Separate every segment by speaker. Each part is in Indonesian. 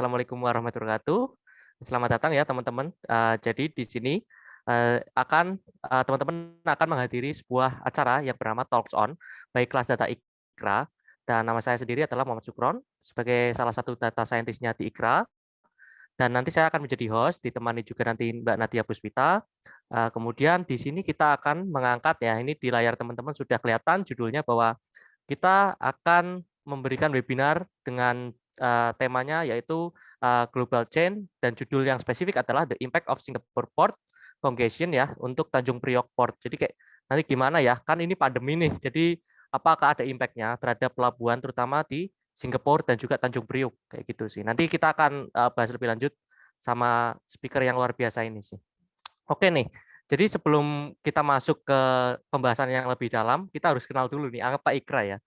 Speaker 1: Assalamualaikum warahmatullahi wabarakatuh. Selamat datang ya teman-teman. Uh, jadi di sini uh, akan teman-teman uh, akan menghadiri sebuah acara yang bernama Talks On baik kelas data IKRA dan nama saya sendiri adalah Muhammad Sukron sebagai salah satu data scientist-nya di IKRA. Dan nanti saya akan menjadi host, ditemani juga nanti Mbak Nadia Puspita. Uh, kemudian di sini kita akan mengangkat ya, ini di layar teman-teman sudah kelihatan judulnya bahwa kita akan memberikan webinar dengan uh, temanya yaitu uh, global chain dan judul yang spesifik adalah the impact of Singapore port congestion ya untuk Tanjung Priok port. Jadi kayak nanti gimana ya? Kan ini pandemi nih. Jadi apakah ada impact-nya terhadap pelabuhan terutama di Singapura dan juga Tanjung Priok kayak gitu sih. Nanti kita akan uh, bahas lebih lanjut sama speaker yang luar biasa ini sih. Oke nih. Jadi sebelum kita masuk ke pembahasan yang lebih dalam, kita harus kenal dulu nih apa IKRA ya.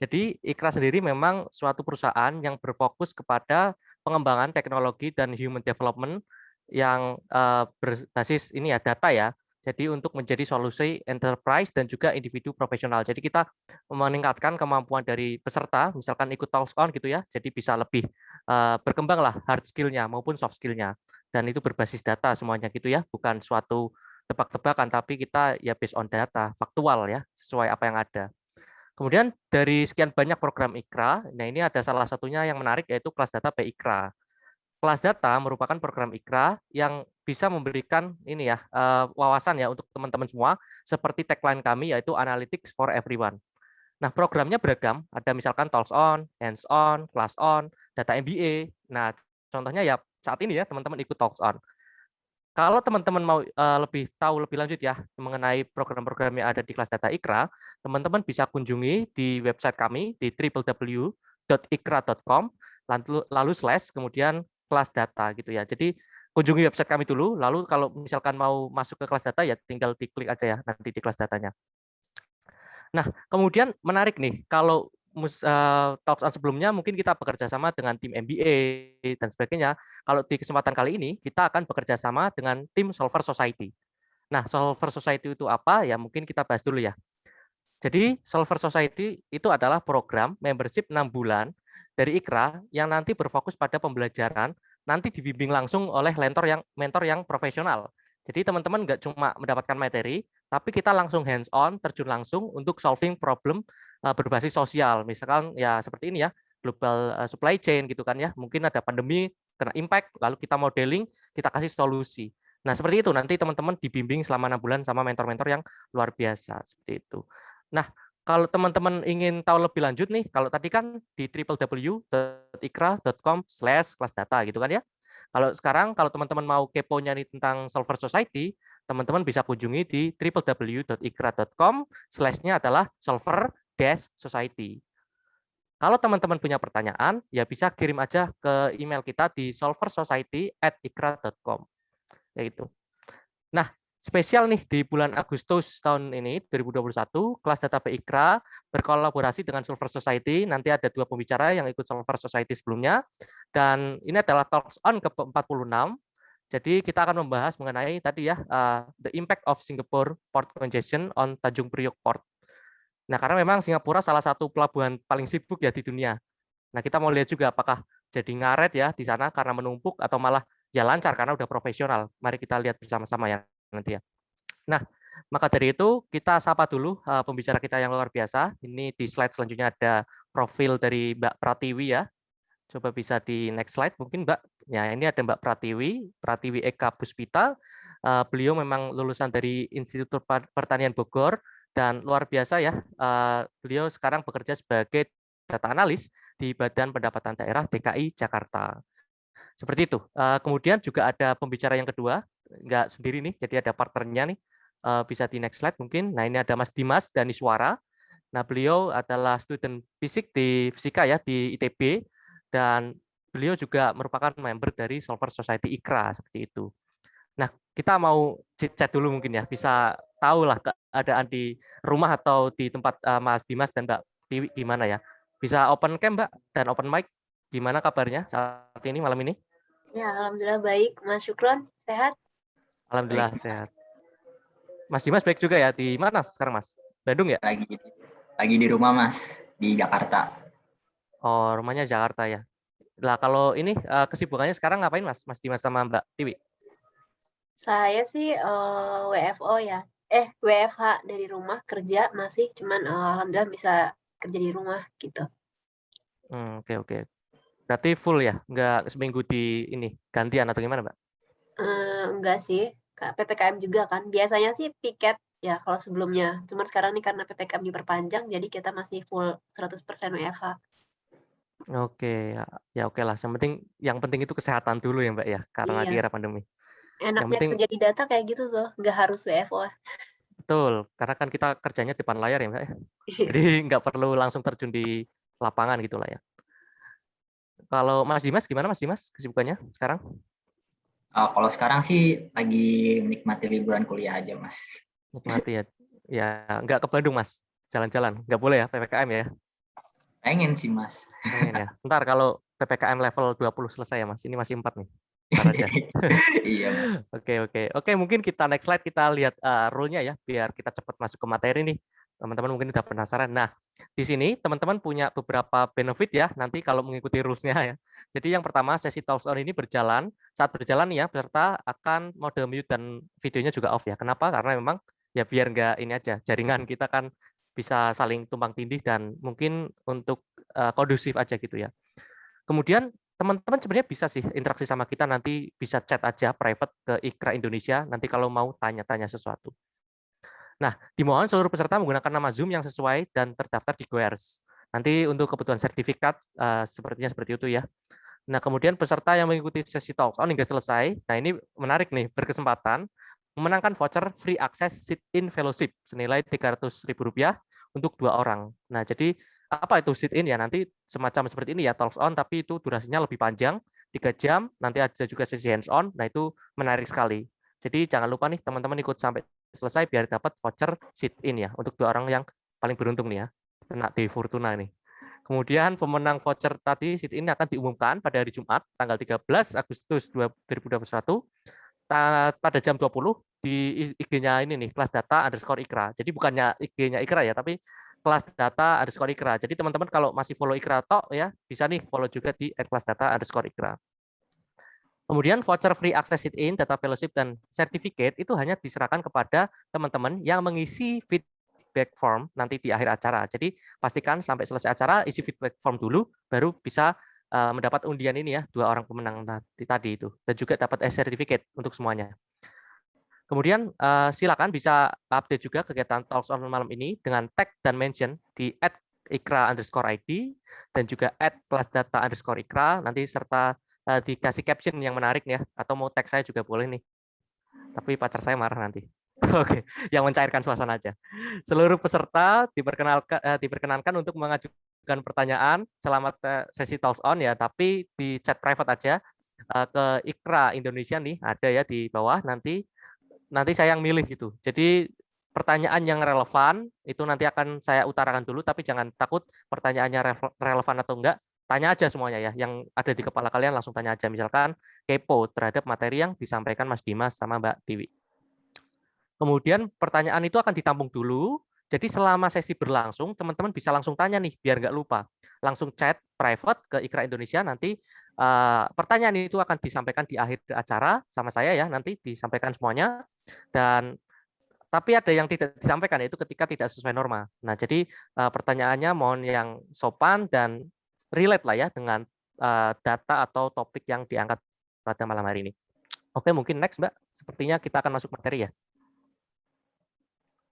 Speaker 1: Jadi IKRA sendiri memang suatu perusahaan yang berfokus kepada pengembangan teknologi dan human development yang uh, berbasis ini ya data ya. Jadi untuk menjadi solusi enterprise dan juga individu profesional. Jadi kita meningkatkan kemampuan dari peserta, misalkan ikut talks on gitu ya. Jadi bisa lebih uh, berkembang lah hard skill-nya maupun soft skill-nya. Dan itu berbasis data semuanya gitu ya, bukan suatu tebak-tebakan, tapi kita ya based on data, faktual ya, sesuai apa yang ada. Kemudian dari sekian banyak program IKRA, nah ini ada salah satunya yang menarik yaitu kelas data PIKRA. Kelas data merupakan program IKRA yang bisa memberikan ini ya uh, wawasan ya untuk teman-teman semua seperti tagline kami yaitu Analytics for Everyone. Nah, programnya beragam, ada misalkan Talks On, Hands On, Class On, Data MBA. Nah, contohnya ya saat ini ya teman-teman ikut Talks On. Kalau teman-teman mau uh, lebih tahu lebih lanjut ya mengenai program-program yang ada di kelas data IKRA, teman-teman bisa kunjungi di website kami di www.ikra.com lalu, lalu slash kemudian kelas data gitu ya. Jadi kunjungi website kami dulu, lalu kalau misalkan mau masuk ke kelas data ya tinggal diklik aja ya nanti di kelas datanya. Nah, kemudian menarik nih kalau uh, talks sebelumnya mungkin kita bekerja sama dengan tim MBA dan sebagainya. Kalau di kesempatan kali ini kita akan bekerja sama dengan tim Solver Society. Nah, Solver Society itu apa? Ya mungkin kita bahas dulu ya. Jadi Solver Society itu adalah program membership 6 bulan dari IKRA yang nanti berfokus pada pembelajaran, nanti dibimbing langsung oleh mentor yang mentor yang profesional. Jadi teman-teman nggak cuma mendapatkan materi, tapi kita langsung hands on, terjun langsung untuk solving problem berbasis sosial. Misalkan ya seperti ini ya, global uh, supply chain gitu kan ya. Mungkin ada pandemi, kena impact, lalu kita modeling, kita kasih solusi. Nah seperti itu, nanti teman-teman dibimbing selama enam bulan sama mentor-mentor yang luar biasa. Seperti itu. Nah, kalau teman-teman ingin tahu lebih lanjut nih, kalau tadi kan di www.ikra.com slash kelas data gitu kan ya. Kalau sekarang kalau teman-teman mau keponya nih tentang Solver Society, teman-teman bisa kunjungi di www.ikra.com slash-nya adalah Solver Dash Society. Kalau teman-teman punya pertanyaan, ya bisa kirim aja ke email kita di solversociety@ikra.com. Yaitu. Nah, spesial nih di bulan Agustus tahun ini 2021 kelas data PIKRA berkolaborasi dengan Solver Society nanti ada dua pembicara yang ikut Solver Society sebelumnya dan ini adalah talks on ke-46 jadi kita akan membahas mengenai tadi ya uh, the impact of Singapore port congestion on Tanjung Priok port nah karena memang Singapura salah satu pelabuhan paling sibuk ya di dunia nah kita mau lihat juga apakah jadi ngaret ya di sana karena menumpuk atau malah ya lancar karena udah profesional mari kita lihat bersama-sama ya nanti ya. Nah, maka dari itu kita sapa dulu uh, pembicara kita yang luar biasa. Ini di slide selanjutnya ada profil dari Mbak Pratiwi ya. Coba bisa di next slide mungkin Mbak. Ya, ini ada Mbak Pratiwi, Pratiwi Eka Puspita. Uh, beliau memang lulusan dari Institut Pertanian Bogor dan luar biasa ya. Uh, beliau sekarang bekerja sebagai data analis di Badan Pendapatan Daerah DKI Jakarta. Seperti itu. Kemudian juga ada pembicara yang kedua, nggak sendiri nih, jadi ada partnernya nih. Uh, bisa di next slide mungkin. Nah ini ada Mas Dimas dan Iswara. Nah beliau adalah student fisik di fisika ya di ITB dan beliau juga merupakan member dari Solver Society IKRA seperti itu. Nah kita mau chat dulu mungkin ya, bisa tahu lah keadaan di rumah atau di tempat uh, Mas Dimas dan Mbak Tiwi gimana ya. Bisa open cam Mbak dan open mic, gimana kabarnya saat ini malam ini?
Speaker 2: Ya, Alhamdulillah baik. Mas Syukron, sehat?
Speaker 1: Alhamdulillah baik, sehat. Mas Dimas baik juga ya. Di mana sekarang Mas? Bandung ya?
Speaker 3: Lagi lagi di rumah Mas, di Jakarta.
Speaker 1: Oh, rumahnya Jakarta ya. Lah kalau ini uh, kesibukannya sekarang ngapain Mas? Mas Dimas sama Mbak Tiwi?
Speaker 2: Saya sih uh, WFO ya. Eh, WFH dari rumah kerja masih cuman uh, alhamdulillah bisa kerja di rumah gitu.
Speaker 1: Hmm, oke oke. Berarti full ya? Enggak seminggu di ini gantian atau gimana, Mbak?
Speaker 2: Uh, enggak sih. PPKM juga kan. Biasanya sih piket ya kalau sebelumnya. Cuma sekarang nih karena PPKM diperpanjang jadi kita masih full 100% WFH.
Speaker 1: Oke, ya, ya oke lah. Yang penting yang penting itu kesehatan dulu ya, Mbak ya, karena
Speaker 2: Iya.
Speaker 1: lagi era pandemi. Yang
Speaker 2: Enaknya
Speaker 1: penting
Speaker 2: kerja di data kayak gitu tuh, nggak harus WFO.
Speaker 1: betul, karena kan kita kerjanya depan layar ya, Mbak ya.
Speaker 2: Iya.
Speaker 1: Jadi nggak perlu langsung terjun di lapangan gitu lah ya. Kalau Mas Dimas gimana Mas Dimas kesibukannya sekarang?
Speaker 3: Uh, kalau sekarang sih lagi menikmati liburan kuliah aja, Mas.
Speaker 1: Nikmati ya. Ya, nggak ke Bandung, Mas. Jalan-jalan. Nggak boleh ya PPKM ya.
Speaker 3: Pengen sih, Mas.
Speaker 1: Pengen ya. Ntar kalau PPKM level 20 selesai ya, Mas. Ini masih 4 nih.
Speaker 3: Iya.
Speaker 1: Oke, oke. Oke, mungkin kita next slide kita lihat uh, rule-nya ya biar kita cepat masuk ke materi nih. Teman-teman mungkin udah penasaran. Nah, di sini teman-teman punya beberapa benefit ya nanti kalau mengikuti rules-nya ya. Jadi yang pertama sesi talks on ini berjalan. Saat berjalan ya peserta akan mode mute dan videonya juga off ya. Kenapa? Karena memang ya biar nggak ini aja jaringan kita kan bisa saling tumpang tindih dan mungkin untuk uh, kondusif aja gitu ya. Kemudian teman-teman sebenarnya bisa sih interaksi sama kita nanti bisa chat aja private ke Ikra Indonesia nanti kalau mau tanya-tanya sesuatu. Nah, dimohon seluruh peserta menggunakan nama Zoom yang sesuai dan terdaftar di GoERS. Nanti untuk kebutuhan sertifikat uh, sepertinya seperti itu ya. Nah, kemudian peserta yang mengikuti sesi talk on hingga selesai. Nah, ini menarik nih, berkesempatan memenangkan voucher free access sit-in fellowship senilai Rp300.000 untuk dua orang. Nah, jadi apa itu sit-in ya? Nanti semacam seperti ini ya, talks on, tapi itu durasinya lebih panjang, tiga jam, nanti ada juga sesi hands-on, nah itu menarik sekali. Jadi jangan lupa nih teman-teman ikut sampai selesai biar dapat voucher sit-in ya, untuk dua orang yang paling beruntung nih ya, kena di Fortuna nih. Kemudian pemenang voucher tadi sit-in akan diumumkan pada hari Jumat, tanggal 13 Agustus 2021, pada jam 20 di IG-nya ini nih, kelas data underscore ikra. Jadi bukannya IG-nya ikra ya, tapi kelas data underscore ikra. Jadi teman-teman kalau masih follow ikra tok ya, bisa nih follow juga di kelas data underscore ikra. Kemudian voucher free access sit in, data fellowship, dan certificate itu hanya diserahkan kepada teman-teman yang mengisi feedback form nanti di akhir acara. Jadi pastikan sampai selesai acara isi feedback form dulu, baru bisa uh, mendapat undian ini ya, dua orang pemenang tadi, itu. Dan juga dapat e-certificate untuk semuanya. Kemudian uh, silakan bisa update juga kegiatan Talks on malam ini dengan tag dan mention di at ikra underscore ID dan juga at kelas data underscore ikra. Nanti serta uh, dikasih caption yang menarik ya atau mau tag saya juga boleh nih. Tapi pacar saya marah nanti. Oke yang mencairkan suasana aja. Seluruh peserta diperkenalkan uh, diperkenankan untuk mengajukan pertanyaan. Selama sesi talks on ya tapi di chat private aja. Ke Ikra Indonesia nih ada ya di bawah nanti nanti saya yang milih gitu jadi pertanyaan yang relevan itu nanti akan saya utarakan dulu tapi jangan takut pertanyaannya relevan atau enggak tanya aja semuanya ya, yang ada di kepala kalian langsung tanya aja. Misalkan kepo terhadap materi yang disampaikan Mas Dimas sama Mbak Tiwi. Kemudian pertanyaan itu akan ditampung dulu, jadi selama sesi berlangsung, teman-teman bisa langsung tanya nih, biar nggak lupa. Langsung chat private ke Ikra Indonesia, nanti uh, pertanyaan itu akan disampaikan di akhir acara sama saya ya, nanti disampaikan semuanya. Dan tapi ada yang tidak disampaikan, yaitu ketika tidak sesuai norma. Nah, jadi uh, pertanyaannya mohon yang sopan dan relate lah ya dengan uh, data atau topik yang diangkat pada malam hari ini. Oke, mungkin next Mbak. Sepertinya kita akan masuk materi ya.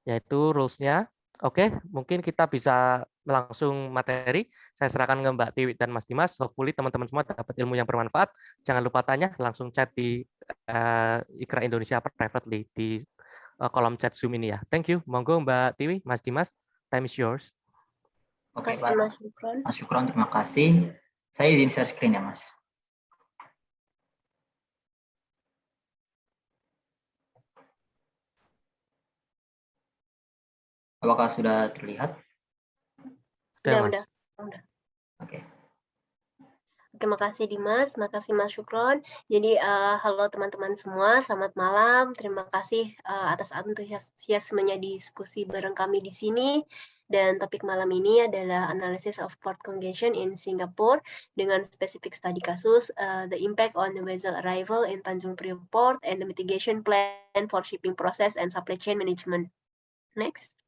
Speaker 1: Yaitu rules-nya. Oke, mungkin kita bisa langsung materi. Saya serahkan ke Mbak Tiwi dan Mas Dimas. Hopefully teman-teman semua dapat ilmu yang bermanfaat. Jangan lupa tanya, langsung chat di uh, Ikra Indonesia privately di uh, kolom chat Zoom ini ya. Thank you. Monggo Mbak Tiwi, Mas Dimas, time is yours.
Speaker 3: Oke, Pak. Mas Syukron. Mas Syukron, terima kasih. Saya izin share screen ya, Mas. Apakah sudah terlihat?
Speaker 2: Sudah, Mas. Udah.
Speaker 3: Oke.
Speaker 2: Terima kasih Dimas, terima kasih Mas Syukron. Jadi uh, halo teman-teman semua, selamat malam. Terima kasih uh, atas antusiasmenya diskusi bareng kami di sini. Dan topik malam ini adalah Analysis of Port Congestion in Singapore dengan spesifik studi kasus uh, The Impact on the Vessel Arrival in Tanjung Priok Port and the Mitigation Plan for Shipping Process and Supply Chain Management. Next.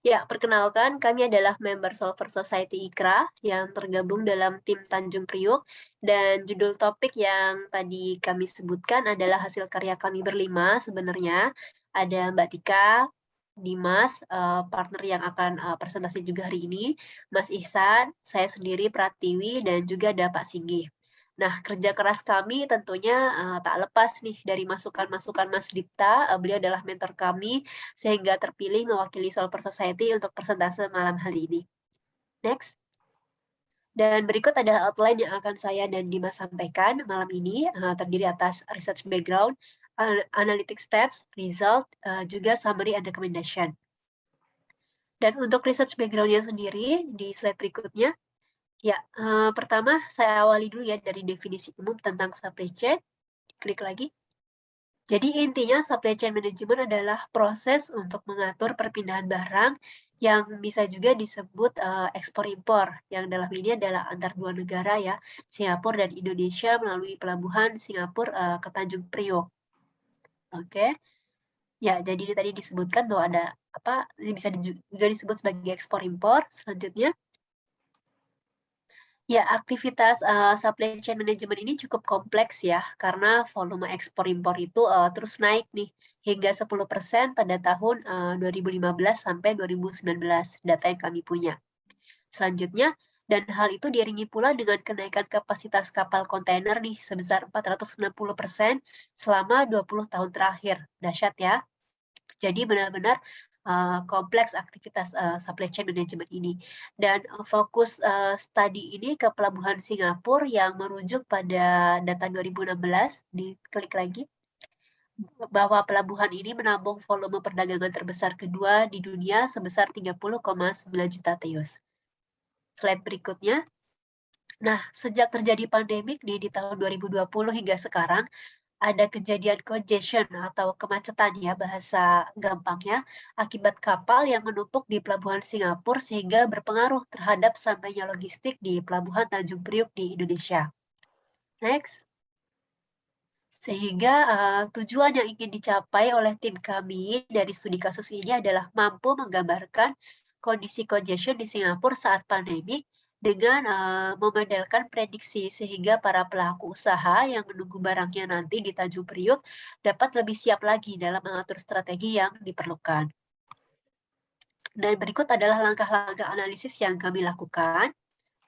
Speaker 2: Ya, perkenalkan kami adalah member Solver Society IKRA yang tergabung dalam tim Tanjung Priok dan judul topik yang tadi kami sebutkan adalah hasil karya kami berlima sebenarnya. Ada Mbak Tika, Dimas, uh, partner yang akan uh, presentasi juga hari ini, Mas Ihsan, saya sendiri Pratiwi, dan juga ada Pak Singgi. Nah, kerja keras kami tentunya uh, tak lepas nih dari masukan-masukan Mas Dipta, uh, beliau adalah mentor kami, sehingga terpilih mewakili Solver Society untuk presentasi malam hari ini. Next. Dan berikut adalah outline yang akan saya dan Dimas sampaikan malam ini, uh, terdiri atas research background, analytic steps, result, uh, juga summary and recommendation. Dan untuk research background-nya sendiri, di slide berikutnya, ya, uh, pertama saya awali dulu ya dari definisi umum tentang supply chain. Klik lagi. Jadi intinya supply chain management adalah proses untuk mengatur perpindahan barang yang bisa juga disebut uh, ekspor-impor, yang dalam ini adalah antar dua negara ya, Singapura dan Indonesia melalui pelabuhan Singapura uh, ke Tanjung Priok. Oke. Ya, jadi tadi disebutkan bahwa ada apa bisa juga disebut sebagai ekspor impor. Selanjutnya, ya aktivitas uh, supply chain management ini cukup kompleks ya karena volume ekspor impor itu uh, terus naik nih hingga 10% pada tahun uh, 2015 sampai 2019 data yang kami punya. Selanjutnya, dan hal itu diiringi pula dengan kenaikan kapasitas kapal kontainer nih sebesar 460% selama 20 tahun terakhir. Dahsyat ya. Jadi benar-benar uh, kompleks aktivitas uh, supply chain management ini. Dan uh, fokus studi ini ke pelabuhan Singapura yang merujuk pada data 2016, diklik lagi bahwa pelabuhan ini menampung volume perdagangan terbesar kedua di dunia sebesar 30,9 juta TEUs slide berikutnya. Nah, sejak terjadi pandemik di, di tahun 2020 hingga sekarang, ada kejadian congestion atau kemacetan ya bahasa gampangnya akibat kapal yang menumpuk di pelabuhan Singapura sehingga berpengaruh terhadap sampainya logistik di pelabuhan Tanjung Priuk di Indonesia. Next. Sehingga uh, tujuan yang ingin dicapai oleh tim kami dari studi kasus ini adalah mampu menggambarkan kondisi congestion di Singapura saat pandemi dengan uh, memodelkan prediksi sehingga para pelaku usaha yang menunggu barangnya nanti di Tanjung Priuk dapat lebih siap lagi dalam mengatur strategi yang diperlukan. Dan berikut adalah langkah-langkah analisis yang kami lakukan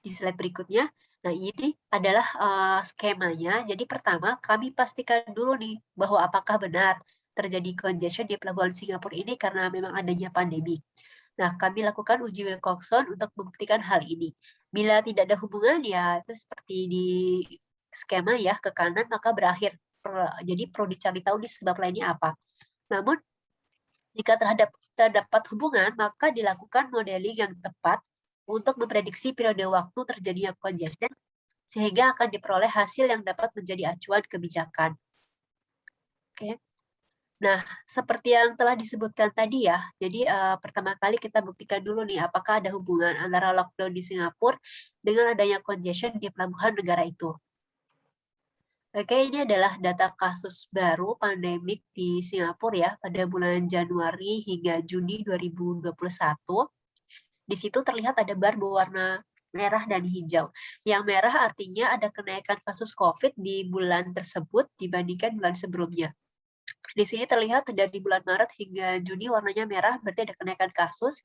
Speaker 2: di slide berikutnya. Nah, ini adalah uh, skemanya. Jadi pertama, kami pastikan dulu nih bahwa apakah benar terjadi congestion di pelabuhan Singapura ini karena memang adanya pandemi. Nah, kami lakukan uji Wilcoxon untuk membuktikan hal ini. Bila tidak ada hubungan, ya itu seperti di skema ya, ke kanan, maka berakhir. Jadi perlu dicari tahu di sebab lainnya apa. Namun, jika terhadap terdapat hubungan, maka dilakukan modeling yang tepat untuk memprediksi periode waktu terjadinya congestion, sehingga akan diperoleh hasil yang dapat menjadi acuan kebijakan. Oke. Nah, seperti yang telah disebutkan tadi ya, jadi uh, pertama kali kita buktikan dulu nih apakah ada hubungan antara lockdown di Singapura dengan adanya congestion di pelabuhan negara itu. Oke, ini adalah data kasus baru pandemik di Singapura ya pada bulan Januari hingga Juni 2021. Di situ terlihat ada bar berwarna merah dan hijau. Yang merah artinya ada kenaikan kasus COVID di bulan tersebut dibandingkan bulan sebelumnya. Di sini terlihat dari bulan Maret hingga Juni warnanya merah, berarti ada kenaikan kasus.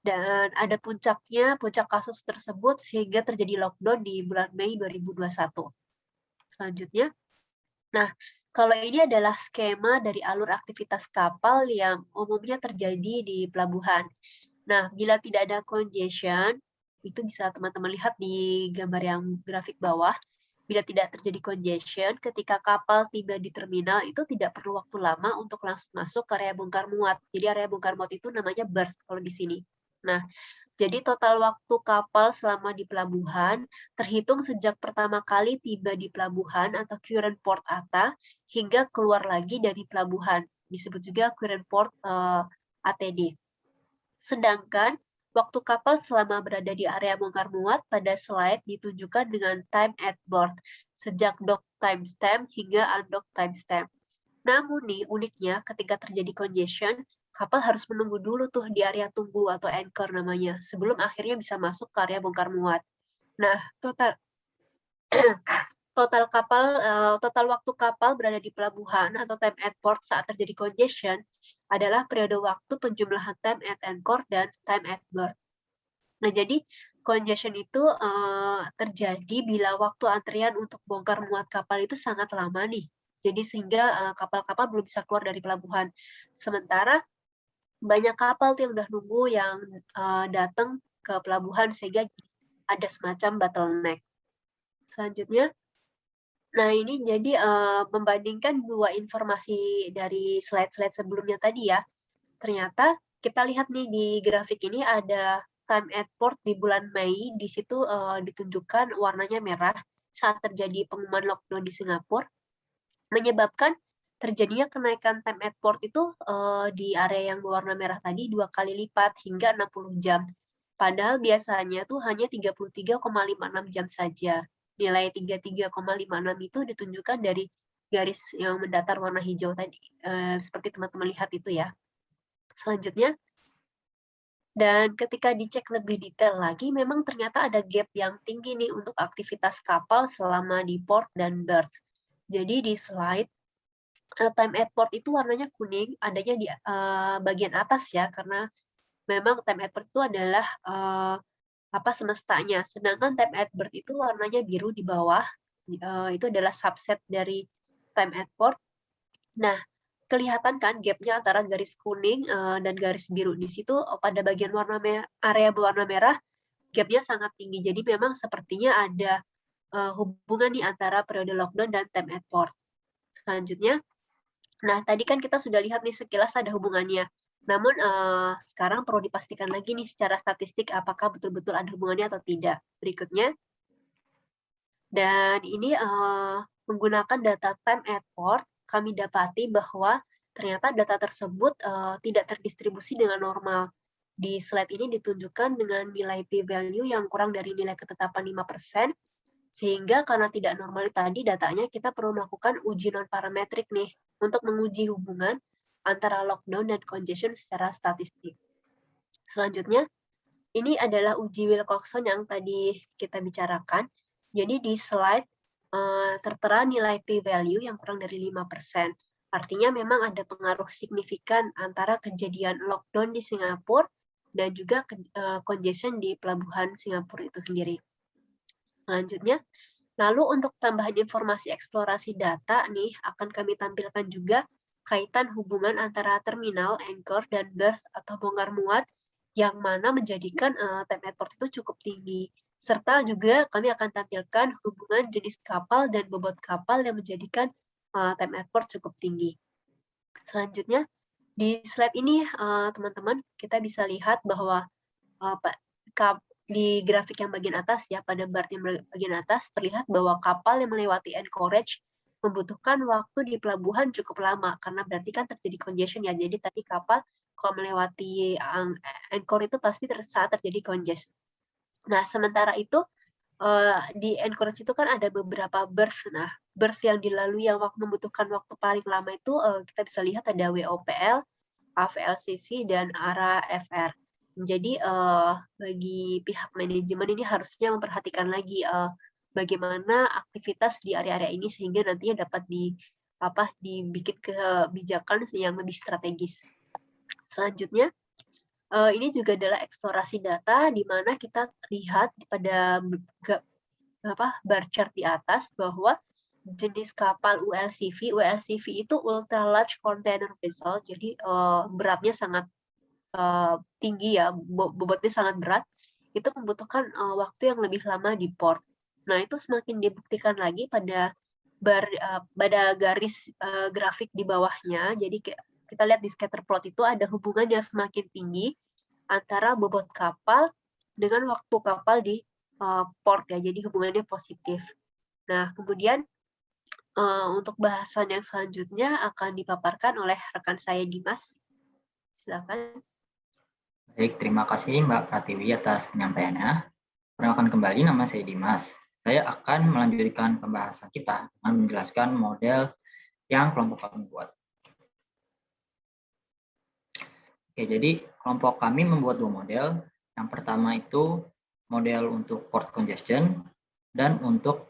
Speaker 2: Dan ada puncaknya, puncak kasus tersebut sehingga terjadi lockdown di bulan Mei 2021. Selanjutnya, nah kalau ini adalah skema dari alur aktivitas kapal yang umumnya terjadi di pelabuhan. Nah, bila tidak ada congestion, itu bisa teman-teman lihat di gambar yang grafik bawah, Bila tidak terjadi congestion, ketika kapal tiba di terminal itu tidak perlu waktu lama untuk langsung masuk ke area bongkar muat. Jadi area bongkar muat itu namanya berth kalau di sini. Nah, jadi total waktu kapal selama di pelabuhan terhitung sejak pertama kali tiba di pelabuhan atau current port ATA hingga keluar lagi dari pelabuhan. Disebut juga current port uh, eh, ATD. Sedangkan Waktu kapal selama berada di area bongkar muat pada slide ditunjukkan dengan time at board, sejak dock timestamp hingga undock timestamp. Namun nih, uniknya ketika terjadi congestion, kapal harus menunggu dulu tuh di area tunggu atau anchor namanya, sebelum akhirnya bisa masuk ke area bongkar muat. Nah, total total kapal uh, total waktu kapal berada di pelabuhan atau time at port saat terjadi congestion adalah periode waktu penjumlahan time at anchor dan time at berth. Nah, jadi congestion itu uh, terjadi bila waktu antrian untuk bongkar muat kapal itu sangat lama nih. Jadi sehingga kapal-kapal uh, belum bisa keluar dari pelabuhan. Sementara banyak kapal yang udah nunggu yang uh, datang ke pelabuhan sehingga ada semacam bottleneck. Selanjutnya, nah ini jadi uh, membandingkan dua informasi dari slide-slide sebelumnya tadi ya. Ternyata kita lihat nih di grafik ini ada time at port di bulan Mei, di situ uh, ditunjukkan warnanya merah saat terjadi pengumuman lockdown di Singapura, menyebabkan terjadinya kenaikan time at port itu uh, di area yang berwarna merah tadi dua kali lipat hingga 60 jam. Padahal biasanya tuh hanya 33,56 jam saja. Nilai 33,56 itu ditunjukkan dari garis yang mendatar warna hijau tadi. Uh, seperti teman-teman lihat itu ya. Selanjutnya, dan ketika dicek lebih detail lagi, memang ternyata ada gap yang tinggi nih untuk aktivitas kapal selama di port dan berth. Jadi di slide uh, time at port itu warnanya kuning, adanya di uh, bagian atas ya, karena memang time at port itu adalah uh, apa semestanya. Sedangkan time at birth itu warnanya biru di bawah, uh, itu adalah subset dari time at port. Nah, kelihatan kan gapnya antara garis kuning uh, dan garis biru di situ pada bagian warna merah, area berwarna merah gapnya sangat tinggi. Jadi memang sepertinya ada uh, hubungan nih antara periode lockdown dan time at port. Selanjutnya, Nah, tadi kan kita sudah lihat nih sekilas ada hubungannya. Namun uh, sekarang perlu dipastikan lagi nih secara statistik apakah betul-betul ada hubungannya atau tidak. Berikutnya. Dan ini uh, menggunakan data time at port, kami dapati bahwa ternyata data tersebut uh, tidak terdistribusi dengan normal. Di slide ini ditunjukkan dengan nilai p-value yang kurang dari nilai ketetapan 5%, sehingga karena tidak normal tadi datanya kita perlu melakukan uji non-parametrik nih untuk menguji hubungan antara lockdown dan congestion secara statistik. Selanjutnya, ini adalah uji Wilcoxon yang tadi kita bicarakan. Jadi di slide uh, tertera nilai p-value yang kurang dari 5%. Artinya memang ada pengaruh signifikan antara kejadian lockdown di Singapura dan juga uh, congestion di pelabuhan Singapura itu sendiri. Selanjutnya, Lalu untuk tambahan informasi eksplorasi data nih akan kami tampilkan juga kaitan hubungan antara terminal, anchor, dan berth atau bongkar muat yang mana menjadikan uh, time at port itu cukup tinggi. Serta juga kami akan tampilkan hubungan jenis kapal dan bobot kapal yang menjadikan uh, time at port cukup tinggi. Selanjutnya, di slide ini eh, teman-teman uh, kita bisa lihat bahwa uh, di grafik yang bagian atas ya, pada bar yang bagian atas terlihat bahwa kapal yang melewati anchorage membutuhkan waktu di pelabuhan cukup lama karena berarti kan terjadi congestion ya. Jadi tadi kapal kalau melewati anchor itu pasti saat terjadi congestion. Nah, sementara itu di anchorage itu kan ada beberapa berth. Nah, berth yang dilalui yang waktu membutuhkan waktu paling lama itu kita bisa lihat ada WOPL, AVLCC dan ARA-FR. Jadi uh, bagi pihak manajemen ini harusnya memperhatikan lagi bagaimana aktivitas di area-area ini sehingga nantinya dapat di apa dibikin kebijakan yang lebih strategis. Selanjutnya, uh, ini juga adalah eksplorasi data di mana kita lihat pada apa bar chart di atas bahwa jenis kapal ULCV, ULCV itu ultra large container vessel, jadi uh, beratnya sangat uh, tinggi ya, bobotnya sangat berat, itu membutuhkan uh, waktu yang lebih lama di port. Nah, itu semakin dibuktikan lagi pada bar, uh, pada garis uh, grafik di bawahnya. Jadi kita lihat di scatter plot itu ada hubungan yang semakin tinggi antara bobot kapal dengan waktu kapal di uh, port ya. Jadi hubungannya positif. Nah, kemudian uh, untuk bahasan yang selanjutnya akan dipaparkan oleh rekan saya Dimas. Silakan.
Speaker 3: Baik, terima kasih Mbak Pratiwi atas penyampaiannya. Perkenalkan kembali, nama saya Dimas. Saya akan melanjutkan pembahasan kita dengan menjelaskan model yang kelompok kami buat. Oke, jadi kelompok kami membuat dua model. Yang pertama itu model untuk port congestion dan untuk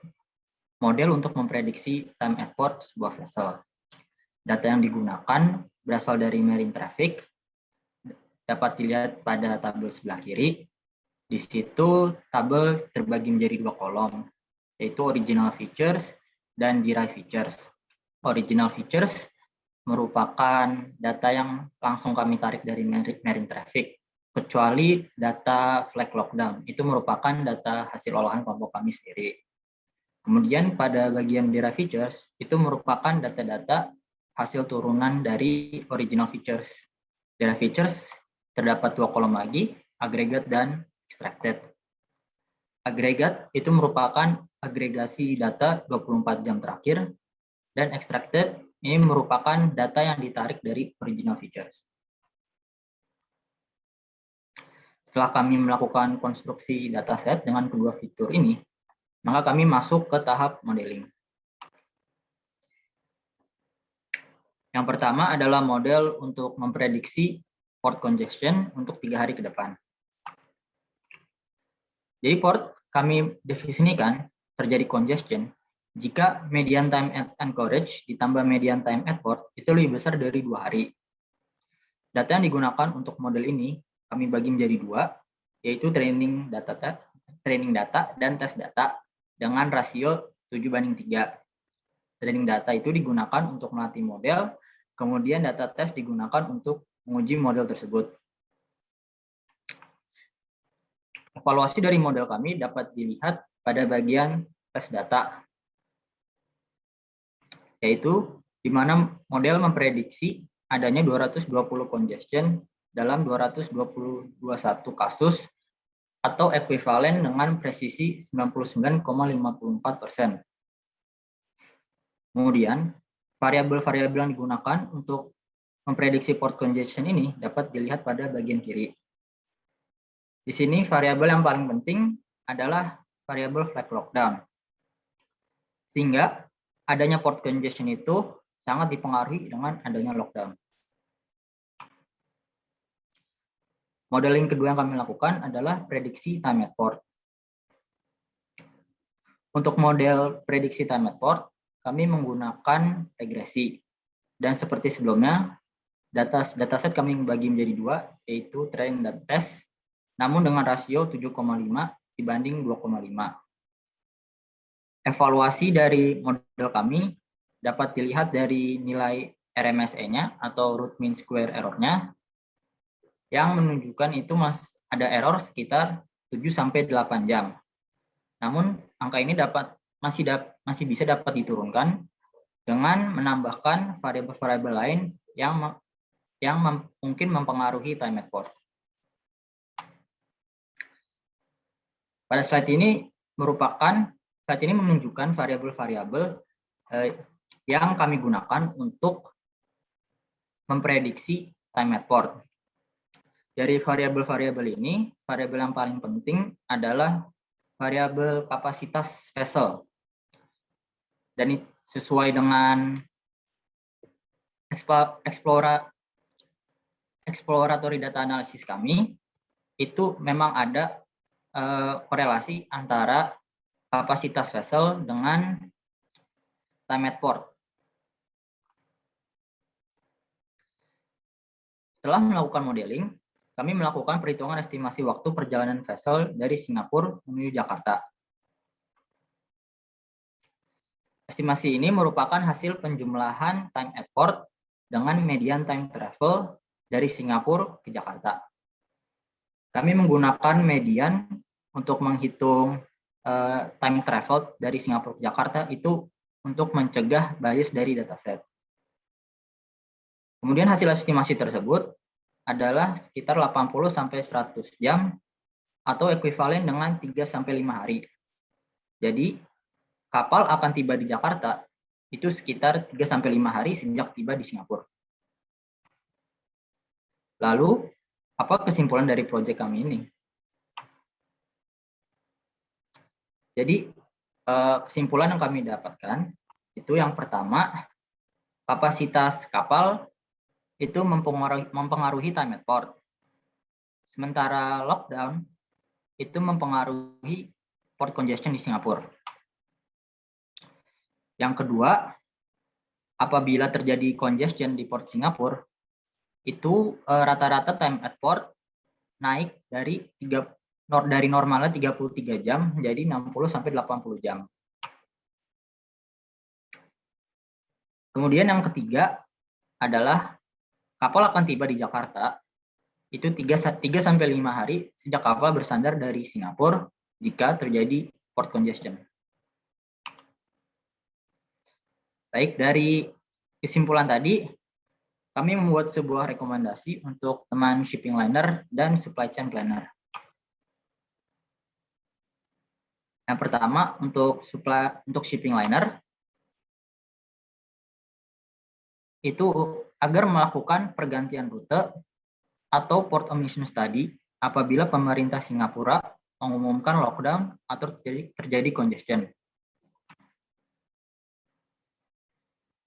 Speaker 3: model untuk memprediksi time at port sebuah vessel. Data yang digunakan berasal dari marine traffic, dapat dilihat pada tabel sebelah kiri, di situ tabel terbagi menjadi dua kolom, yaitu original features dan derived features. Original features merupakan data yang langsung kami tarik dari marine traffic, kecuali data flag lockdown. Itu merupakan data hasil olahan kelompok kami sendiri. Kemudian pada bagian derived features, itu merupakan data-data hasil turunan dari original features. Derived features terdapat dua kolom lagi, agregat dan extracted. Agregat itu merupakan agregasi data 24 jam terakhir, dan extracted ini merupakan data yang ditarik dari original features. Setelah kami melakukan konstruksi dataset dengan kedua fitur ini, maka kami masuk ke tahap modeling. Yang pertama adalah model untuk memprediksi port congestion untuk tiga hari ke depan. Jadi port kami definisikan terjadi congestion jika median time at anchorage ditambah median time at port itu lebih besar dari dua hari. Data yang digunakan untuk model ini kami bagi menjadi dua, yaitu training data, training data dan tes data dengan rasio 7 banding 3. Training data itu digunakan untuk melatih model, kemudian data tes digunakan untuk menguji model tersebut. Evaluasi dari model kami dapat dilihat pada bagian tes data, yaitu di mana model memprediksi adanya 220 congestion dalam 221 kasus atau ekuivalen dengan presisi 99,54 persen. Kemudian, variabel-variabel yang digunakan untuk memprediksi port congestion ini dapat dilihat pada bagian kiri. Di sini variabel yang paling penting adalah variabel flag lockdown. Sehingga adanya port congestion itu sangat dipengaruhi dengan adanya lockdown. Modeling kedua yang kami lakukan adalah prediksi time at port. Untuk model prediksi time at port, kami menggunakan regresi. Dan seperti sebelumnya, data dataset kami bagi menjadi dua, yaitu train dan test namun dengan rasio 7,5 dibanding 2,5. Evaluasi dari model kami dapat dilihat dari nilai RMSE-nya atau root mean square error-nya yang menunjukkan itu mas ada error sekitar 7 sampai 8 jam. Namun angka ini dapat masih dap, masih bisa dapat diturunkan dengan menambahkan variabel-variabel lain yang yang mem, mungkin mempengaruhi time at. Pada slide ini merupakan slide ini menunjukkan variabel-variabel eh, yang kami gunakan untuk memprediksi time at port. Dari variabel-variabel ini, variabel yang paling penting adalah variabel kapasitas vessel. Dan sesuai dengan explora, exploratory data analisis kami, itu memang ada Eh, korelasi antara kapasitas vessel dengan time at port. Setelah melakukan modeling, kami melakukan perhitungan estimasi waktu perjalanan vessel dari Singapura menuju Jakarta. Estimasi ini merupakan hasil penjumlahan time at port dengan median time travel dari Singapura ke Jakarta. Kami menggunakan median untuk menghitung uh, time travel dari Singapura ke Jakarta itu untuk mencegah bias dari dataset. Kemudian hasil estimasi tersebut adalah sekitar 80 sampai 100 jam atau ekuivalen dengan 3 sampai 5 hari. Jadi kapal akan tiba di Jakarta itu sekitar 3 sampai 5 hari sejak tiba di Singapura. Lalu apa kesimpulan dari proyek kami ini? Jadi eh, kesimpulan yang kami dapatkan itu yang pertama kapasitas kapal itu mempengaruhi, mempengaruhi time at port. Sementara lockdown itu mempengaruhi port congestion di Singapura. Yang kedua, apabila terjadi congestion di port Singapura, itu eh, rata-rata time at port naik dari 3 dari normalnya 33 jam menjadi 60 sampai 80 jam. Kemudian yang ketiga adalah kapal akan tiba di Jakarta itu 3, 3 sampai 5 hari sejak kapal bersandar dari Singapura jika terjadi port congestion. Baik, dari kesimpulan tadi, kami membuat sebuah rekomendasi untuk teman shipping liner dan supply chain planner. Yang pertama, untuk supply untuk shipping liner, itu agar melakukan pergantian rute atau port omission study apabila pemerintah Singapura mengumumkan lockdown atau terjadi, terjadi congestion.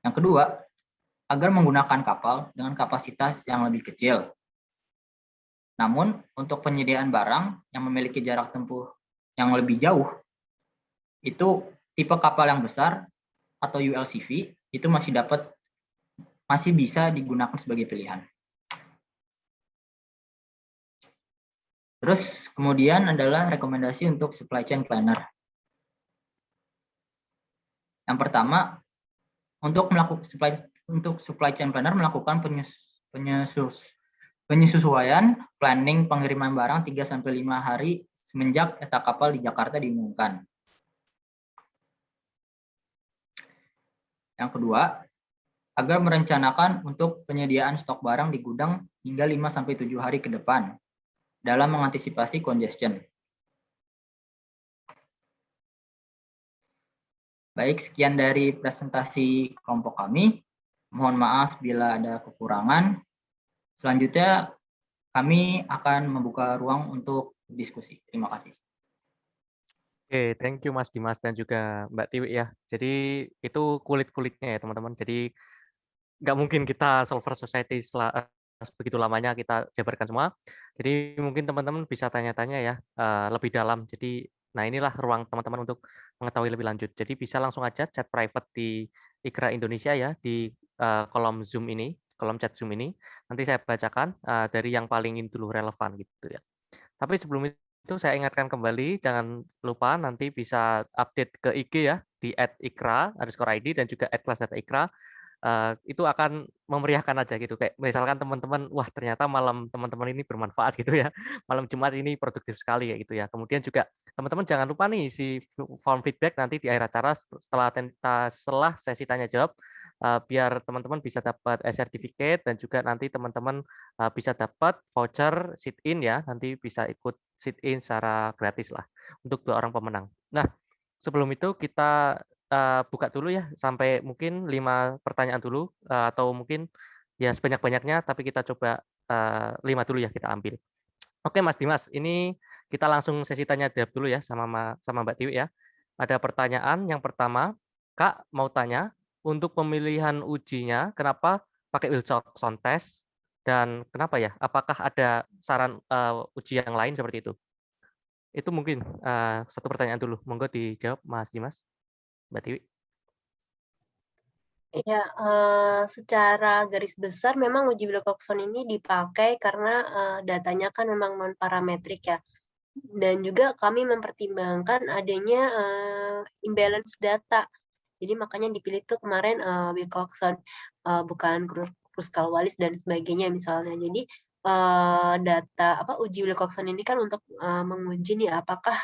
Speaker 3: Yang kedua, agar menggunakan kapal dengan kapasitas yang lebih kecil. Namun, untuk penyediaan barang yang memiliki jarak tempuh yang lebih jauh, itu tipe kapal yang besar atau ULCV itu masih dapat masih bisa digunakan sebagai pilihan. Terus kemudian adalah rekomendasi untuk supply chain planner. Yang pertama, untuk melakukan supply untuk supply chain planner melakukan penyesus, penyesuaian planning pengiriman barang 3 sampai 5 hari semenjak etak kapal di Jakarta diumumkan. Yang kedua, agar merencanakan untuk penyediaan stok barang di gudang hingga 5 sampai 7 hari ke depan dalam mengantisipasi congestion. Baik, sekian dari presentasi kelompok kami. Mohon maaf bila ada kekurangan. Selanjutnya, kami akan membuka ruang untuk diskusi. Terima kasih.
Speaker 1: Oke, thank you Mas Dimas dan juga Mbak Tiwi ya. Jadi itu kulit-kulitnya ya teman-teman. Jadi nggak mungkin kita solver society begitu lamanya kita jabarkan semua. Jadi mungkin teman-teman bisa tanya-tanya ya uh, lebih dalam. Jadi Nah, inilah ruang teman-teman untuk mengetahui lebih lanjut. Jadi bisa langsung aja chat private di Ikra Indonesia ya, di uh, kolom Zoom ini, kolom chat Zoom ini. Nanti saya bacakan uh, dari yang paling dulu relevan gitu ya. Tapi sebelum itu saya ingatkan kembali, jangan lupa nanti bisa update ke IG ya, di @ikra underscore ID dan juga @kelasdataikra uh, itu akan memeriahkan aja gitu. Kayak misalkan teman-teman wah ternyata malam teman-teman ini bermanfaat gitu ya. Malam Jumat ini produktif sekali ya gitu ya. Kemudian juga teman-teman jangan lupa nih si form feedback nanti di akhir acara setelah setelah sesi tanya jawab uh, biar teman-teman bisa dapat e-certificate dan juga nanti teman-teman bisa dapat voucher sit in ya. Nanti bisa ikut sit in secara gratis lah untuk dua orang pemenang. Nah sebelum itu kita uh, buka dulu ya sampai mungkin lima pertanyaan dulu uh, atau mungkin ya sebanyak-banyaknya tapi kita coba uh, lima dulu ya kita ambil. Oke Mas Dimas, ini kita langsung sesi tanya jawab dulu ya sama sama Mbak Tiwi ya. Ada pertanyaan yang pertama, Kak mau tanya untuk pemilihan ujinya kenapa pakai Wilson test dan kenapa ya? Apakah ada saran uh, uji yang lain seperti itu? Itu mungkin uh, satu pertanyaan dulu. Monggo dijawab Mas Dimas. Mbak Tiwi?
Speaker 2: Ya, uh, secara garis besar memang uji Wilcoxon ini dipakai karena uh, datanya kan memang non parametrik ya. Dan juga kami mempertimbangkan adanya uh, imbalance data. Jadi makanya dipilih tuh kemarin uh, Wilcoxon, uh, bukan Kruskal-Wallis dan sebagainya misalnya. Jadi uh, data apa uji Wilcoxon ini kan untuk uh, menguji nih apakah